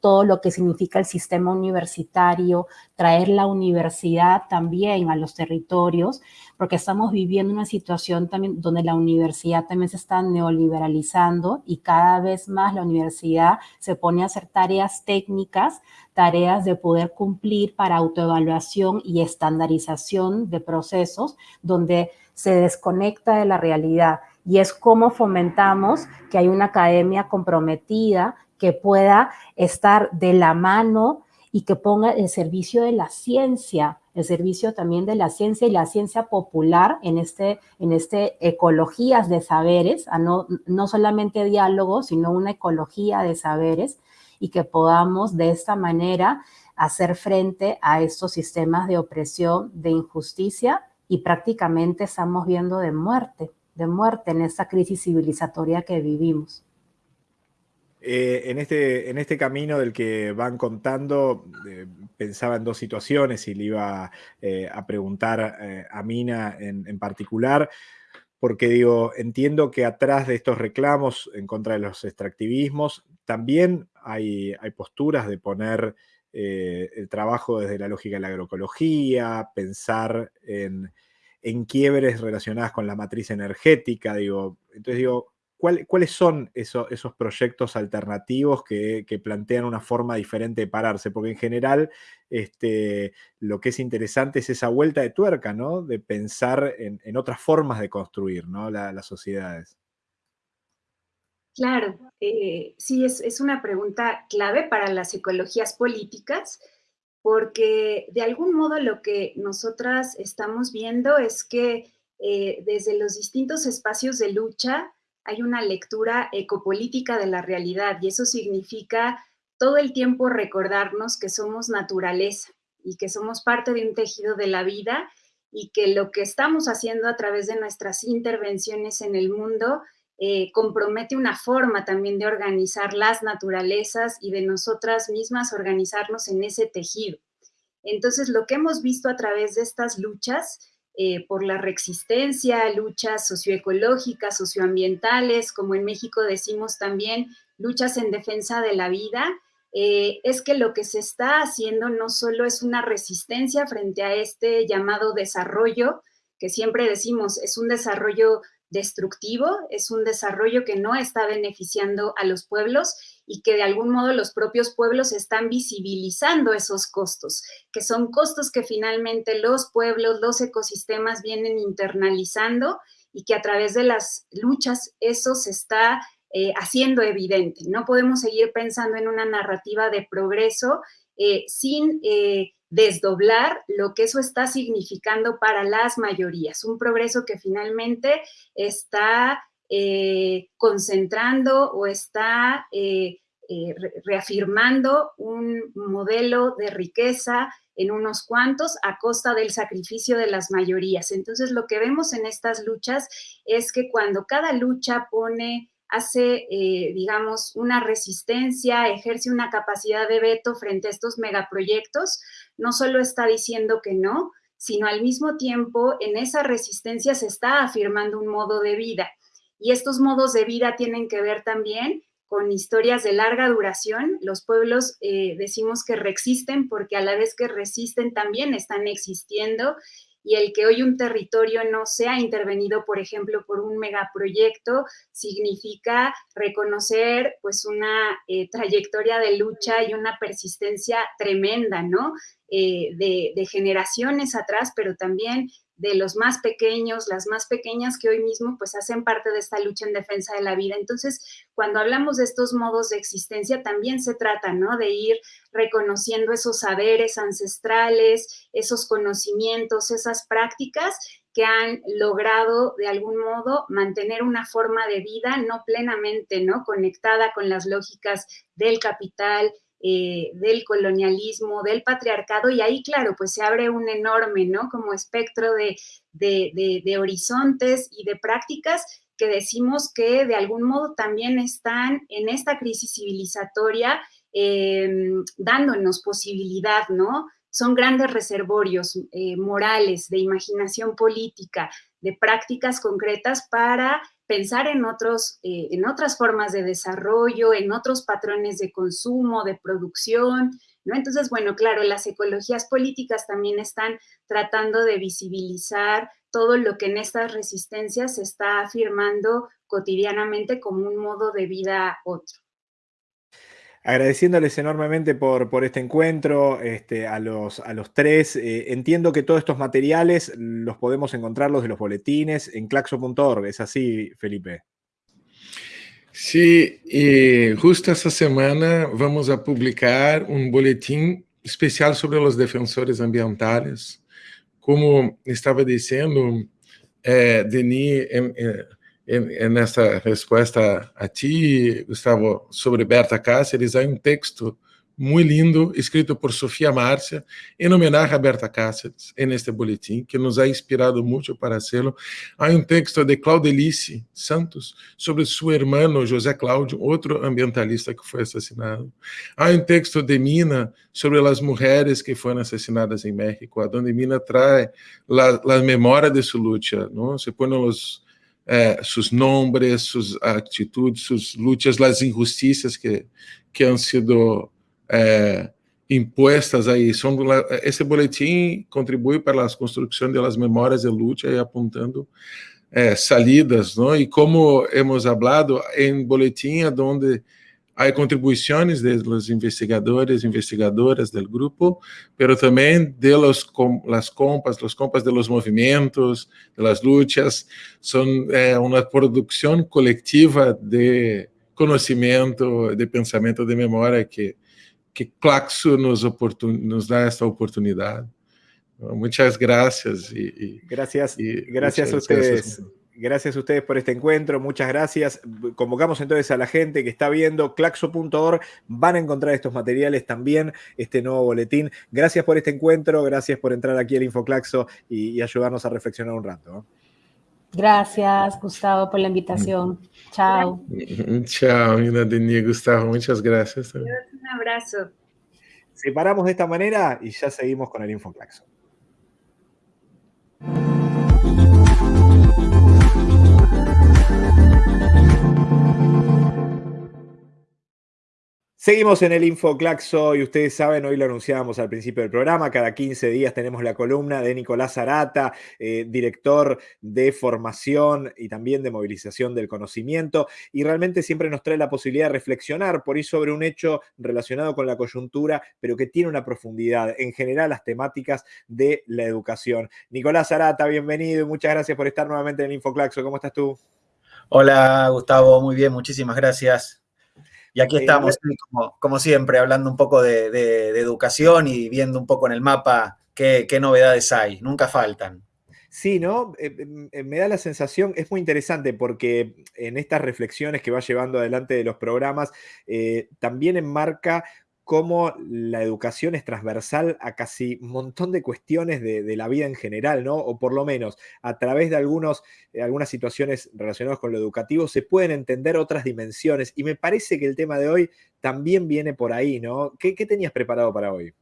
todo lo que significa el sistema universitario, traer la universidad también a los territorios, porque estamos viviendo una situación también donde la universidad también se está neoliberalizando y cada vez más la universidad se pone a hacer tareas técnicas, tareas de poder cumplir para autoevaluación y estandarización de procesos, donde se desconecta de la realidad. Y es cómo fomentamos que hay una academia comprometida que pueda estar de la mano y que ponga el servicio de la ciencia, el servicio también de la ciencia y la ciencia popular en este, en este ecologías de saberes, no, no solamente diálogo, sino una ecología de saberes y que podamos de esta manera hacer frente a estos sistemas de opresión, de injusticia y prácticamente estamos viendo de muerte, de muerte en esta crisis civilizatoria que vivimos. Eh, en, este, en este camino del que van contando, eh, pensaba en dos situaciones y le iba eh, a preguntar a Mina en, particular, porque digo, entiendo que atrás de estos reclamos en contra de los extractivismos, también hay, hay posturas de poner el trabajo desde la lógica de la agroecología, pensar en, en quiebres relacionadas con la matriz energética, digo, entonces digo, ¿cuáles son esos, proyectos alternativos que, plantean una forma diferente de pararse? Porque en general este, lo que es interesante es esa vuelta de tuerca, ¿no? De pensar en, otras formas de construir ¿no? las sociedades. Claro, eh, sí, es, una pregunta clave para las ecologías políticas, porque de algún modo lo que nosotras estamos viendo es que eh, desde los distintos espacios de lucha hay una lectura ecopolítica de la realidad y eso significa todo el tiempo recordarnos que somos naturaleza y que somos parte de un tejido de la vida y que lo que estamos haciendo a través de nuestras intervenciones en el mundo eh, compromete una forma también de organizar las naturalezas y de nosotras mismas organizarnos en ese tejido. Entonces, lo que hemos visto a través de estas luchas eh, por la reexistencia, luchas socioecológicas, socioambientales, como en México decimos también, luchas en defensa de la vida, eh, es que lo que se está haciendo no solo es una resistencia frente a este llamado desarrollo, que siempre decimos es un desarrollo destructivo, es un desarrollo que no está beneficiando a los pueblos y que de algún modo los propios pueblos están visibilizando esos costos, que son costos que finalmente los pueblos, los ecosistemas vienen internalizando y que a través de las luchas eso se está eh, haciendo evidente. No podemos seguir pensando en una narrativa de progreso eh, sin eh, desdoblar lo que eso está significando para las mayorías, un progreso que finalmente está eh, concentrando o está eh, eh, reafirmando un modelo de riqueza en unos cuantos a costa del sacrificio de las mayorías. Entonces, lo que vemos en estas luchas es que cuando cada lucha pone hace, digamos, una resistencia, ejerce una capacidad de veto frente a estos megaproyectos, no solo está diciendo que no, sino al mismo tiempo en esa resistencia se está afirmando un modo de vida. Y estos modos de vida tienen que ver también con historias de larga duración. Los pueblos eh, decimos que reexisten porque a la vez que resisten también están existiendo y el que hoy un territorio no sea intervenido, por ejemplo, por un megaproyecto, significa reconocer pues una eh, trayectoria de lucha y una persistencia tremenda, ¿no? Eh, de generaciones atrás, pero también de los más pequeños, las más pequeñas que hoy mismo pues hacen parte de esta lucha en defensa de la vida. Entonces, cuando hablamos de estos modos de existencia, también se trata, ¿no? De ir reconociendo esos saberes ancestrales, esos conocimientos, esas prácticas que han logrado de algún modo mantener una forma de vida no plenamente, ¿no? Conectada con las lógicas del capital, eh, del colonialismo, del patriarcado, y ahí, claro, pues se abre un enorme, ¿no? Como espectro de, de, horizontes y de prácticas que decimos que de algún modo también están en esta crisis civilizatoria em, dándonos posibilidad, ¿no? Son grandes reservorios eh, morales, de imaginación política, de prácticas concretas para pensar en, otros, eh, en otras formas de desarrollo, en otros patrones de consumo, de producción, ¿no? Entonces, bueno, claro, las ecologías políticas también están tratando de visibilizar todo lo que en estas resistencias se está afirmando cotidianamente como un modo de vida otro agradeciéndoles enormemente por, por este encuentro este, a, los, a los tres. Eh, entiendo que todos estos materiales los podemos encontrar, los de los boletines, en claxo.org. ¿Es así, Felipe? Sí, y justo esta semana vamos a publicar un boletín especial sobre los defensores ambientales. Como estaba diciendo, eh, Denis, eh, nessa resposta a ti, Gustavo, sobre Berta Cáceres, há um texto muito lindo, escrito por Sofia Márcia, em homenagem a Berta Cáceres, neste boletim, que nos ha inspirado muito para fazê-lo. Há um texto de Claudelice Santos, sobre seu irmão José Cláudio, outro ambientalista que foi assassinado. Há um texto de Mina, sobre as mulheres que foram assassinadas em México, onde Mina traz a memória de sua luta, não? se põe os eh, sus nombres, sus actitudes, sus luchas, las injusticias que, que han sido eh, impuestas aí. Esse boletim contribui para a construção das memórias de luta e apontando é, salidas, não? e como hemos hablado em boletim, onde há contribuições dos investigadores e investigadoras do grupo, mas também de los, las compas, los compas de los movimentos, de las luchas, são é, uma produção coletiva de conhecimento, de pensamento, de memória que que Claxo nos, nos dá esta oportunidade. Muchas gracias. Y, y gracias, y gracias a. Gracias. Gracias. a ustedes por este encuentro, muchas gracias. Convocamos entonces a la gente que está viendo claxo.org, van a encontrar estos materiales también, este nuevo boletín. Gracias por este encuentro, gracias por entrar aquí al Infoclaxo y, y ayudarnos a reflexionar un rato. Gracias, Gustavo, por la invitación. Chao. Chao, Denis, Gustavo, muchas gracias. Un abrazo. Separamos de esta manera y ya seguimos con el Infoclaxo. Seguimos en el Infoclaxo y ustedes saben, hoy lo anunciábamos al principio del programa, cada 15 días tenemos la columna de Nicolás Arata, eh, director de formación y también de movilización del conocimiento, y realmente siempre nos trae la posibilidad de reflexionar por ahí sobre un hecho relacionado con la coyuntura, pero que tiene una profundidad, en general las temáticas de la educación. Nicolás Arata, bienvenido y muchas gracias por estar nuevamente en el Infoclaxo. ¿Cómo estás tú? Hola, Gustavo, muy bien, muchísimas gracias. Y aquí estamos, como, siempre, hablando un poco de, educación y viendo un poco en el mapa qué, novedades hay. Nunca faltan. Sí, ¿no? Eh, eh, me da la sensación, es muy interesante porque en estas reflexiones que va llevando adelante de los programas, eh, también enmarca cómo la educación es transversal a casi un montón de cuestiones de, la vida en general, ¿no? O por lo menos a través de algunos, eh, algunas situaciones relacionadas con lo educativo se pueden entender otras dimensiones. Y me parece que el tema de hoy también viene por ahí, ¿no? qué tenías preparado para hoy?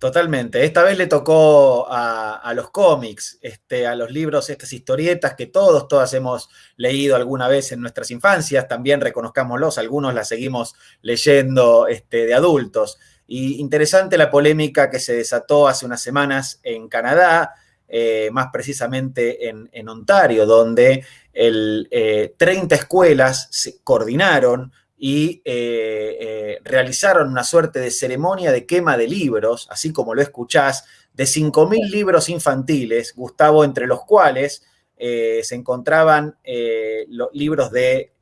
Totalmente. Esta vez le tocó a, los cómics, este, a los libros, estas historietas que todos, todas hemos leído alguna vez en nuestras infancias. También reconozcámoslos, algunos las seguimos leyendo este, de adultos. Y interesante la polémica que se desató hace unas semanas en Canadá, eh, más precisamente en, Ontario, donde el, 30 eh, escuelas se coordinaron y eh, eh, realizaron una suerte de ceremonia de quema de libros, así como lo escuchás, de 5.000 libros infantiles, Gustavo, entre los cuales eh, se encontraban los libros de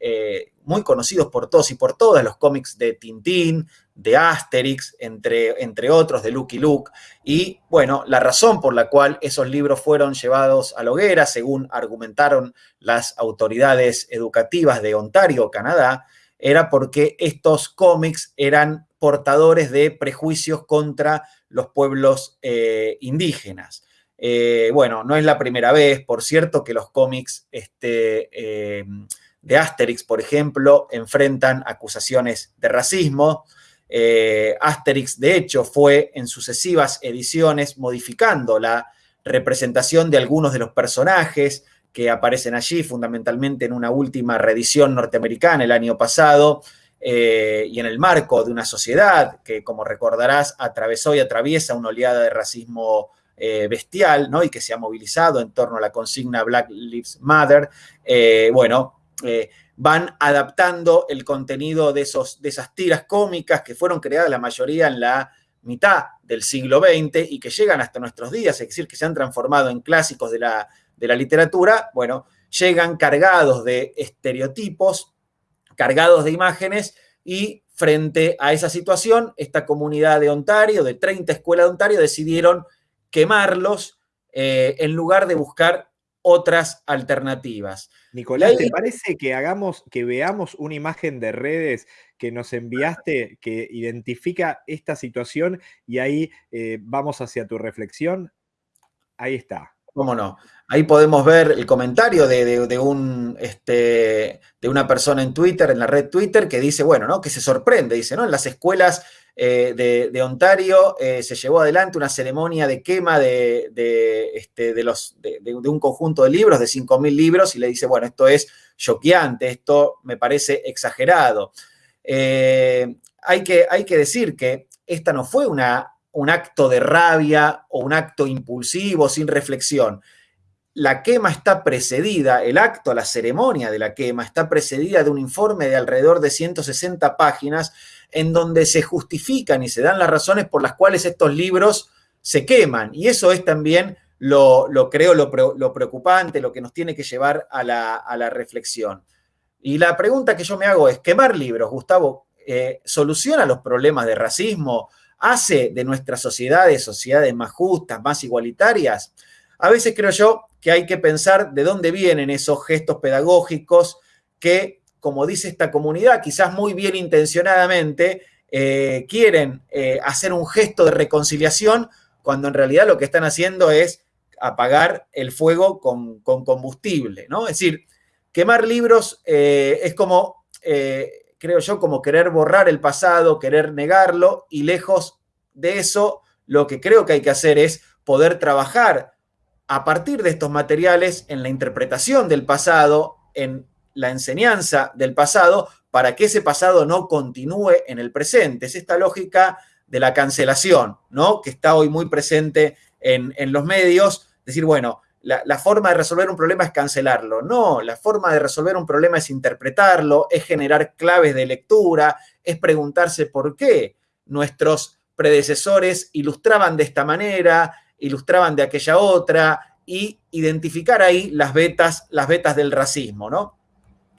muy conocidos por todos y por todas, los cómics de Tintín, de Asterix, entre, entre otros, de Lucky Luke. Y bueno, la razón por la cual esos libros fueron llevados a la hoguera, según argumentaron las autoridades educativas de Ontario, Canadá, era porque estos cómics eran portadores de prejuicios contra los pueblos eh, indígenas. Eh, bueno, no es la primera vez, por cierto, que los cómics este, eh, de Asterix, por ejemplo, enfrentan acusaciones de racismo. Asterix, de hecho, fue en sucesivas ediciones modificando la representación de algunos de los personajes, que aparecen allí, fundamentalmente en una última reedición norteamericana el año pasado, eh, y en el marco de una sociedad que, como recordarás, atravesó y atraviesa una oleada de racismo eh, bestial, ¿no? Y que se ha movilizado en torno a la consigna Black Lives Matter, eh, bueno, van adaptando el contenido de, esos, de esas tiras cómicas que fueron creadas la mayoría en la mitad del siglo XX y que llegan hasta nuestros días, es decir, que se han transformado en clásicos de la de la literatura, bueno, llegan cargados de estereotipos, cargados de imágenes y frente a esa situación, esta comunidad de Ontario, de 30 escuelas de Ontario, decidieron quemarlos eh, en lugar de buscar otras alternativas. Nicolás, ¿te parece que hagamos, que veamos una imagen de redes que nos enviaste que identifica esta situación y ahí eh, vamos hacia tu reflexión? Ahí está. ¿Cómo no? Ahí podemos ver el comentario de, un, este, de una persona en Twitter, en la red Twitter, que dice, bueno, ¿no? Que se sorprende, dice, ¿no? En las escuelas eh, de, Ontario eh, se llevó adelante una ceremonia de quema de, este, de, los, de, un conjunto de libros, de 5.000 libros, y le dice, bueno, esto es choqueante, esto me parece exagerado. Eh, hay, que, hay que decir que esta no fue una, un acto de rabia o un acto impulsivo, sin reflexión la quema está precedida, el acto, la ceremonia de la quema está precedida de un informe de alrededor de 160 páginas en donde se justifican y se dan las razones por las cuales estos libros se queman. Y eso es también lo, creo lo, preocupante, lo que nos tiene que llevar a la, reflexión. Y la pregunta que yo me hago es, ¿quemar libros, Gustavo, eh, soluciona los problemas de racismo? ¿Hace de nuestras sociedades sociedades más justas, más igualitarias? A veces creo yo que hay que pensar de dónde vienen esos gestos pedagógicos que, como dice esta comunidad, quizás muy bien intencionadamente, eh, quieren eh, hacer un gesto de reconciliación cuando en realidad lo que están haciendo es apagar el fuego con, combustible, ¿no? Es decir, quemar libros eh, es como, creo yo, como querer borrar el pasado, querer negarlo, y lejos de eso, lo que creo que hay que hacer es poder trabajar a partir de estos materiales en la interpretación del pasado, en la enseñanza del pasado, para que ese pasado no continúe en el presente. Es esta lógica de la cancelación, ¿no? Que está hoy muy presente en, los medios. Decir, bueno, la, forma de resolver un problema es cancelarlo. No, la forma de resolver un problema es interpretarlo, es generar claves de lectura, es preguntarse por qué nuestros predecesores ilustraban de esta manera, ilustraban de aquella otra y identificar ahí las vetas, las vetas del racismo, ¿no?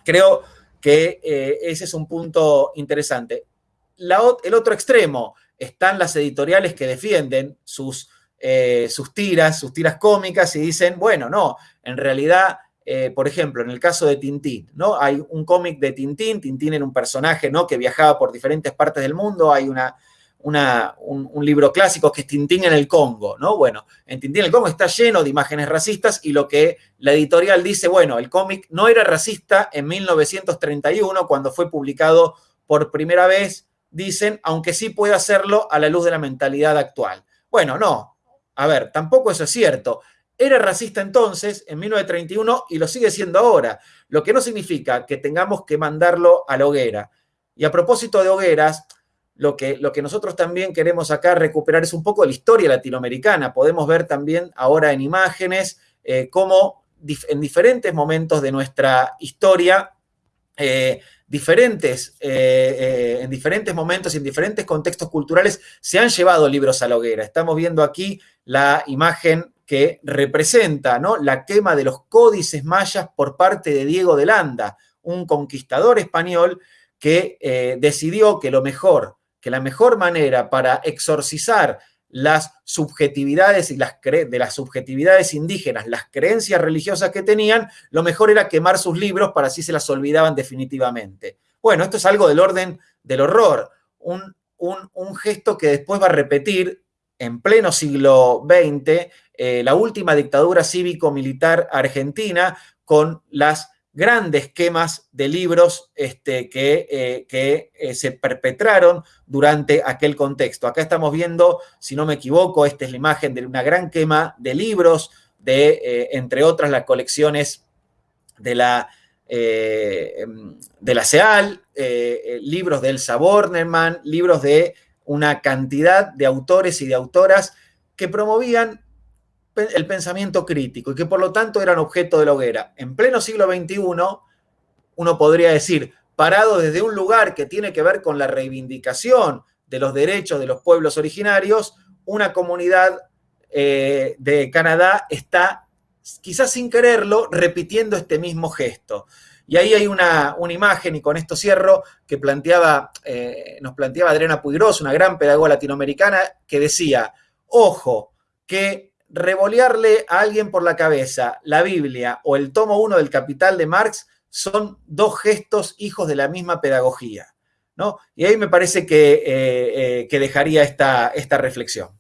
Creo que eh, ese es un punto interesante. el otro extremo están las editoriales que defienden sus, eh, sus tiras, sus tiras cómicas y dicen, bueno, no, en realidad eh, por ejemplo, en el caso de Tintín, ¿no? Hay un cómic de Tintín, Tintín era un personaje, ¿no? Que viajaba por diferentes partes del mundo, hay una, un, libro clásico que es Tintín en el Congo, ¿no? Bueno, en Tintín en el Congo está lleno de imágenes racistas y lo que la editorial dice, bueno, el cómic no era racista en 1931 cuando fue publicado por primera vez, dicen, aunque sí puede hacerlo a la luz de la mentalidad actual. Bueno, no, a ver, tampoco eso es cierto. Era racista entonces, en 1931, y lo sigue siendo ahora, lo que no significa que tengamos que mandarlo a la hoguera. Y a propósito de hogueras, lo que, lo que nosotros también queremos acá recuperar es un poco la historia latinoamericana. Podemos ver también ahora en imágenes eh, cómo en diferentes momentos de nuestra historia, eh, diferentes, eh, en diferentes momentos y en diferentes contextos culturales se han llevado libros a la hoguera. Estamos viendo aquí la imagen que representa ¿no? la quema de los códices mayas por parte de Diego de Landa, un conquistador español que decidió que lo mejor que la mejor manera para exorcizar las subjetividades y las de las subjetividades indígenas, las creencias religiosas que tenían, lo mejor era quemar sus libros para así se las olvidaban definitivamente. Bueno, esto es algo del orden del horror, un, un, gesto que después va a repetir en pleno siglo XX eh, la última dictadura cívico-militar argentina con las grandes quemas de libros este, que, eh, que eh, se perpetraron durante aquel contexto. Acá estamos viendo, si no me equivoco, esta es la imagen de una gran quema de libros, de, eh, entre otras, las colecciones de la, de la libros de Elsa Bornerman, libros de una cantidad de autores y de autoras que promovían el pensamiento crítico y que por lo tanto eran objeto de la hoguera. En pleno siglo XXI, uno podría decir, parado desde un lugar que tiene que ver con la reivindicación de los derechos de los pueblos originarios, una comunidad eh, de Canadá está, quizás sin quererlo, repitiendo este mismo gesto. Y ahí hay una, imagen, y con esto cierro, que planteaba, eh, nos planteaba Adriana Puigros, una gran pedagoga latinoamericana, que decía, ojo, que revolearle a alguien por la cabeza la Biblia o el tomo 1 del Capital de Marx son dos gestos hijos de la misma pedagogía. ¿no? Y ahí me parece que, eh, eh, que dejaría esta, esta reflexión.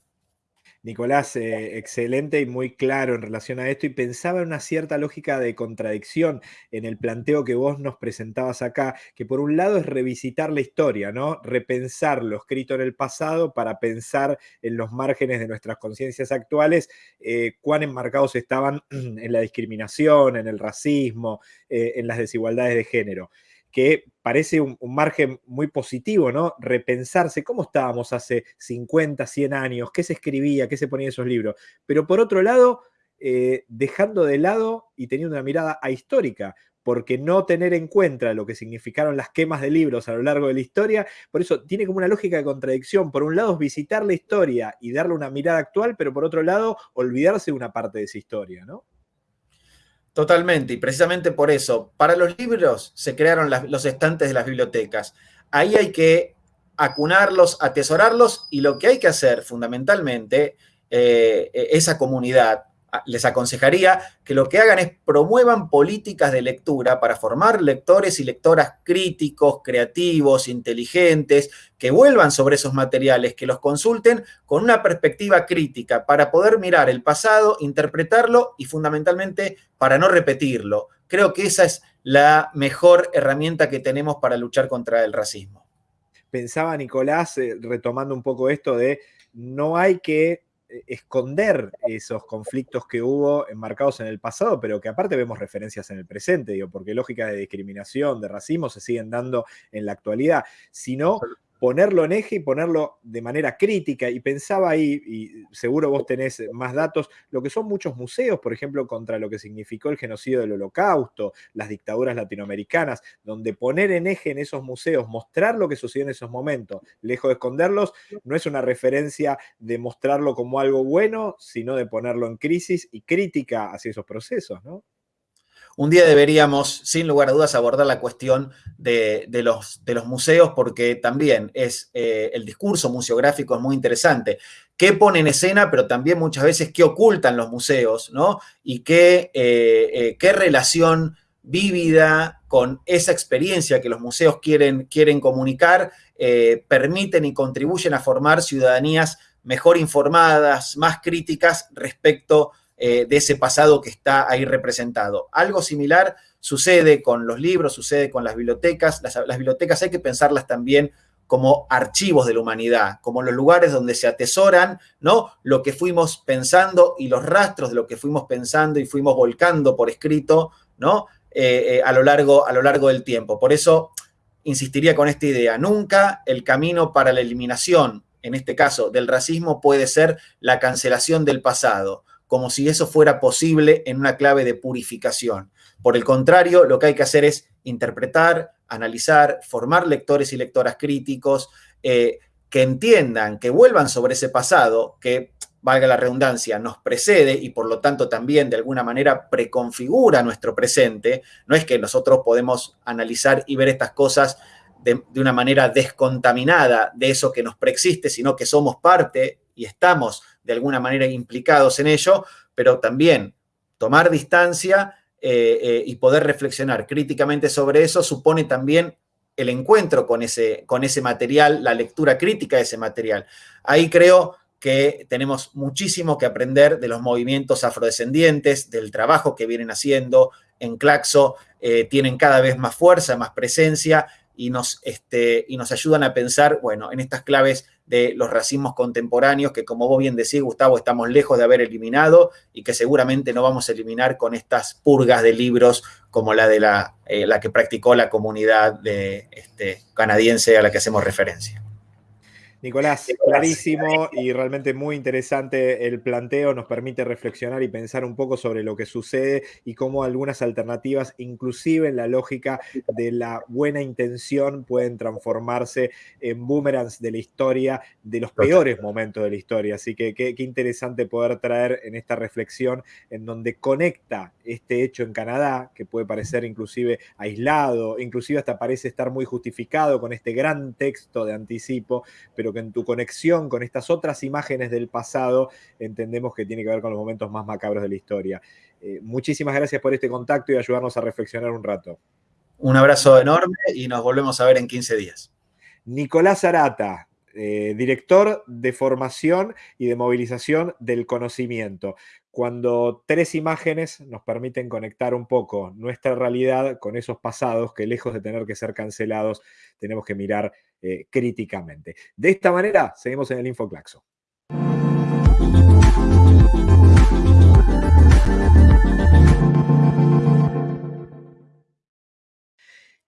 Nicolás, eh, excelente y muy claro en relación a esto y pensaba en una cierta lógica de contradicción en el planteo que vos nos presentabas acá, que por un lado es revisitar la historia, ¿no? Repensar lo escrito en el pasado para pensar en los márgenes de nuestras conciencias actuales, eh, cuán enmarcados estaban en la discriminación, en el racismo, eh, en las desigualdades de género que parece un, margen muy positivo, ¿no? Repensarse cómo estábamos hace 50, 100 años, qué se escribía, qué se ponía en esos libros. Pero por otro lado, eh, dejando de lado y teniendo una mirada ahistórica, porque no tener en cuenta lo que significaron las quemas de libros a lo largo de la historia, por eso tiene como una lógica de contradicción. Por un lado es visitar la historia y darle una mirada actual, pero por otro lado olvidarse de una parte de esa historia, ¿no? Totalmente, y precisamente por eso, para los libros se crearon los estantes de las bibliotecas. Ahí hay que acunarlos, atesorarlos, y lo que hay que hacer fundamentalmente, eh, esa comunidad, les aconsejaría que lo que hagan es promuevan políticas de lectura para formar lectores y lectoras críticos, creativos, inteligentes, que vuelvan sobre esos materiales, que los consulten con una perspectiva crítica para poder mirar el pasado, interpretarlo y fundamentalmente para no repetirlo. Creo que esa es la mejor herramienta que tenemos para luchar contra el racismo. Pensaba Nicolás, eh, retomando un poco esto de no hay que esconder esos conflictos que hubo enmarcados en el pasado, pero que aparte vemos referencias en el presente, digo, porque lógicas de discriminación, de racismo se siguen dando en la actualidad, sino ponerlo en eje y ponerlo de manera crítica. Y pensaba ahí, y seguro vos tenés más datos, lo que son muchos museos, por ejemplo, contra lo que significó el genocidio del holocausto, las dictaduras latinoamericanas, donde poner en eje en esos museos, mostrar lo que sucedió en esos momentos, lejos de esconderlos, no es una referencia de mostrarlo como algo bueno, sino de ponerlo en crisis y crítica hacia esos procesos, ¿no? Un día deberíamos, sin lugar a dudas, abordar la cuestión de, los, museos porque también es eh, el discurso museográfico es muy interesante. ¿Qué pone en escena, pero también muchas veces qué ocultan los museos, ¿no? Y qué, eh, eh, relación vívida con esa experiencia que los museos quieren, quieren comunicar, permiten y contribuyen a formar ciudadanías mejor informadas, más críticas respecto eh, de ese pasado que está ahí representado. Algo similar sucede con los libros, sucede con las bibliotecas. Las, bibliotecas hay que pensarlas también como archivos de la humanidad, como los lugares donde se atesoran ¿no? lo que fuimos pensando y los rastros de lo que fuimos pensando y fuimos volcando por escrito ¿no? Eh, eh, a, lo largo, a lo largo del tiempo. Por eso insistiría con esta idea, nunca el camino para la eliminación, en este caso del racismo, puede ser la cancelación del pasado como si eso fuera posible en una clave de purificación. Por el contrario, lo que hay que hacer es interpretar, analizar, formar lectores y lectoras críticos, eh, que entiendan, que vuelvan sobre ese pasado, que, valga la redundancia, nos precede y por lo tanto también de alguna manera preconfigura nuestro presente. No es que nosotros podemos analizar y ver estas cosas de, de, una manera descontaminada de eso que nos preexiste, sino que somos parte y estamos de alguna manera implicados en ello, pero también tomar distancia eh, eh, y poder reflexionar críticamente sobre eso supone también el encuentro con ese, con ese material, la lectura crítica de ese material. Ahí creo que tenemos muchísimo que aprender de los movimientos afrodescendientes, del trabajo que vienen haciendo en Claxo, eh, tienen cada vez más fuerza, más presencia y nos, este, y nos ayudan a pensar, bueno, en estas claves de los racismos contemporáneos que, como vos bien decís, Gustavo, estamos lejos de haber eliminado y que seguramente no vamos a eliminar con estas purgas de libros como la de la, eh, la que practicó la comunidad de, este, canadiense a la que hacemos referencia. Nicolás, clarísimo y realmente muy interesante el planteo, nos permite reflexionar y pensar un poco sobre lo que sucede y cómo algunas alternativas, inclusive en la lógica de la buena intención, pueden transformarse en boomerangs de la historia, de los peores momentos de la historia. Así que qué, interesante poder traer en esta reflexión en donde conecta este hecho en Canadá, que puede parecer inclusive aislado, inclusive hasta parece estar muy justificado con este gran texto de anticipo, pero que en tu conexión con estas otras imágenes del pasado entendemos que tiene que ver con los momentos más macabros de la historia. Eh, muchísimas gracias por este contacto y ayudarnos a reflexionar un rato. Un abrazo enorme y nos volvemos a ver en 15 días. Nicolás Arata, eh, director de formación y de movilización del conocimiento. Cuando tres imágenes nos permiten conectar un poco nuestra realidad con esos pasados que lejos de tener que ser cancelados, tenemos que mirar eh, críticamente. De esta manera, seguimos en el Infoclaxo.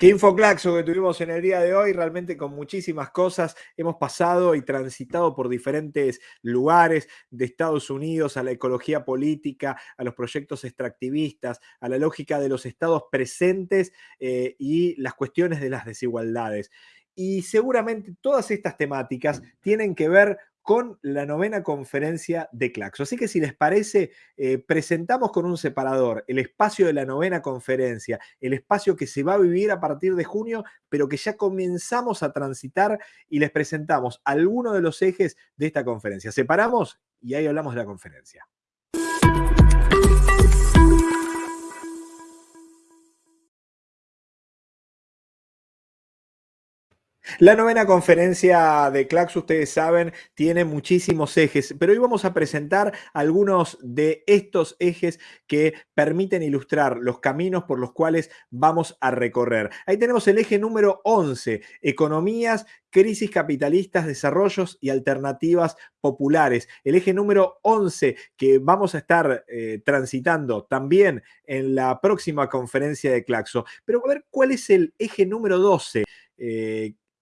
Qué infoclaxo que tuvimos en el día de hoy, realmente con muchísimas cosas. Hemos pasado y transitado por diferentes lugares de Estados Unidos, a la ecología política, a los proyectos extractivistas, a la lógica de los estados presentes eh, y las cuestiones de las desigualdades. Y seguramente todas estas temáticas tienen que ver con la novena conferencia de Claxo. Así que si les parece, eh, presentamos con un separador el espacio de la novena conferencia, el espacio que se va a vivir a partir de junio, pero que ya comenzamos a transitar y les presentamos algunos de los ejes de esta conferencia. Separamos y ahí hablamos de la conferencia. La novena conferencia de Clax, ustedes saben, tiene muchísimos ejes, pero hoy vamos a presentar algunos de estos ejes que permiten ilustrar los caminos por los cuales vamos a recorrer. Ahí tenemos el eje número 11, economías, crisis capitalistas, desarrollos y alternativas populares. El eje número 11 que vamos a estar eh, transitando también en la próxima conferencia de Claxo. Pero a ver, ¿cuál es el eje número 12?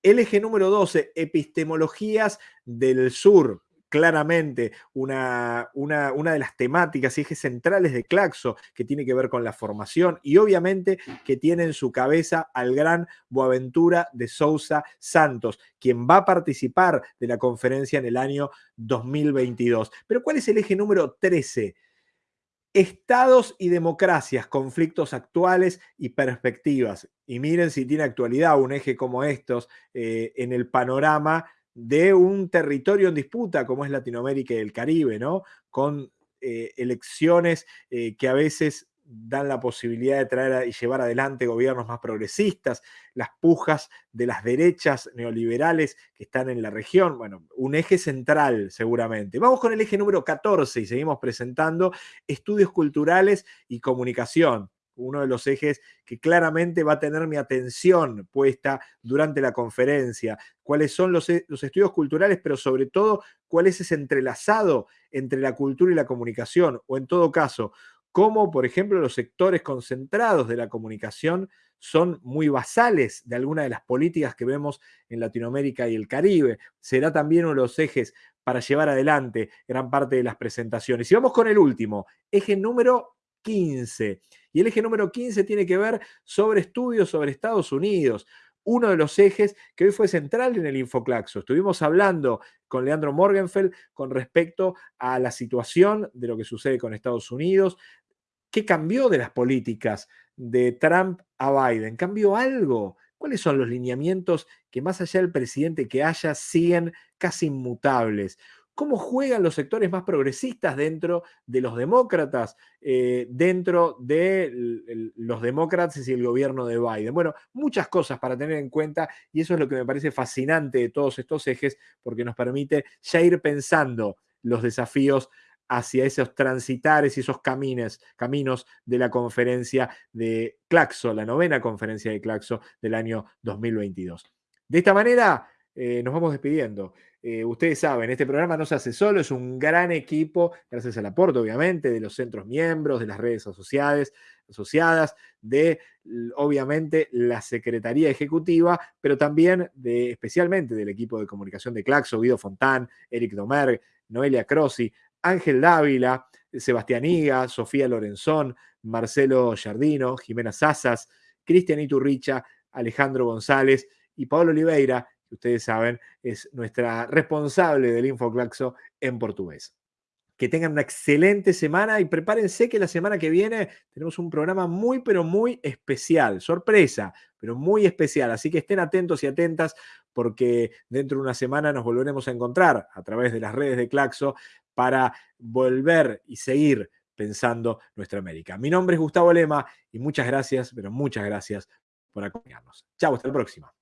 El eje número 12, epistemologías del sur. Claramente una, una, una, de las temáticas y ejes centrales de Claxo que tiene que ver con la formación y obviamente que tiene en su cabeza al gran Boaventura de Sousa Santos, quien va a participar de la conferencia en el año 2022. Pero ¿cuál es el eje número 13? Estados y democracias, conflictos actuales y perspectivas. Y miren si tiene actualidad un eje como estos eh, en el panorama de un territorio en disputa como es Latinoamérica y el Caribe, ¿no? Con eh, elecciones eh, que a veces dan la posibilidad de traer y llevar adelante gobiernos más progresistas, las pujas de las derechas neoliberales que están en la región, bueno, un eje central seguramente. Vamos con el eje número 14 y seguimos presentando estudios culturales y comunicación uno de los ejes que claramente va a tener mi atención puesta durante la conferencia. Cuáles son los, e, los, estudios culturales, pero sobre todo cuál es ese entrelazado entre la cultura y la comunicación, o en todo caso, cómo, por ejemplo, los sectores concentrados de la comunicación son muy basales de alguna de las políticas que vemos en Latinoamérica y el Caribe. Será también uno de los ejes para llevar adelante gran parte de las presentaciones. Y vamos con el último, eje número 15. Y el eje número 15 tiene que ver sobre estudios sobre Estados Unidos uno de los ejes que hoy fue central en el Infoclaxo. Estuvimos hablando con Leandro Morgenfeld con respecto a la situación de lo que sucede con Estados Unidos, qué cambió de las políticas de Trump a Biden. ¿Cambió algo? ¿Cuáles son los lineamientos que más allá del presidente que haya siguen casi inmutables? Cómo juegan los sectores más progresistas dentro de los demócratas, eh, dentro de los demócratas y el gobierno de Biden. Bueno, muchas cosas para tener en cuenta y eso es lo que me parece fascinante de todos estos ejes porque nos permite ya ir pensando los desafíos hacia esos transitares y esos caminos, caminos de la conferencia de Claxo, la novena conferencia de Claxo del año 2022. De esta manera, eh, nos vamos despidiendo. Eh, ustedes saben, este programa no se hace solo, es un gran equipo, gracias al aporte, obviamente, de los centros miembros, de las redes asociadas, asociadas de, obviamente, la Secretaría Ejecutiva, pero también de, especialmente del equipo de comunicación de Claxo, Guido Fontán, Eric Domer, Noelia Crossi, Ángel Dávila, Sebastián Iga, Sofía Lorenzón, Marcelo Jardino, Jimena Sazas, Cristian Iturricha, Alejandro González y Pablo Oliveira, ustedes saben es nuestra responsable del Infoclaxo en portugués. Que tengan una excelente semana y prepárense que la semana que viene tenemos un programa muy, pero muy especial. Sorpresa, pero muy especial. Así que estén atentos y atentas porque dentro de una semana nos volveremos a encontrar a través de las redes de Claxo para volver y seguir pensando nuestra América. Mi nombre es Gustavo Lema y muchas gracias, pero muchas gracias por acompañarnos. Chao, hasta la próxima.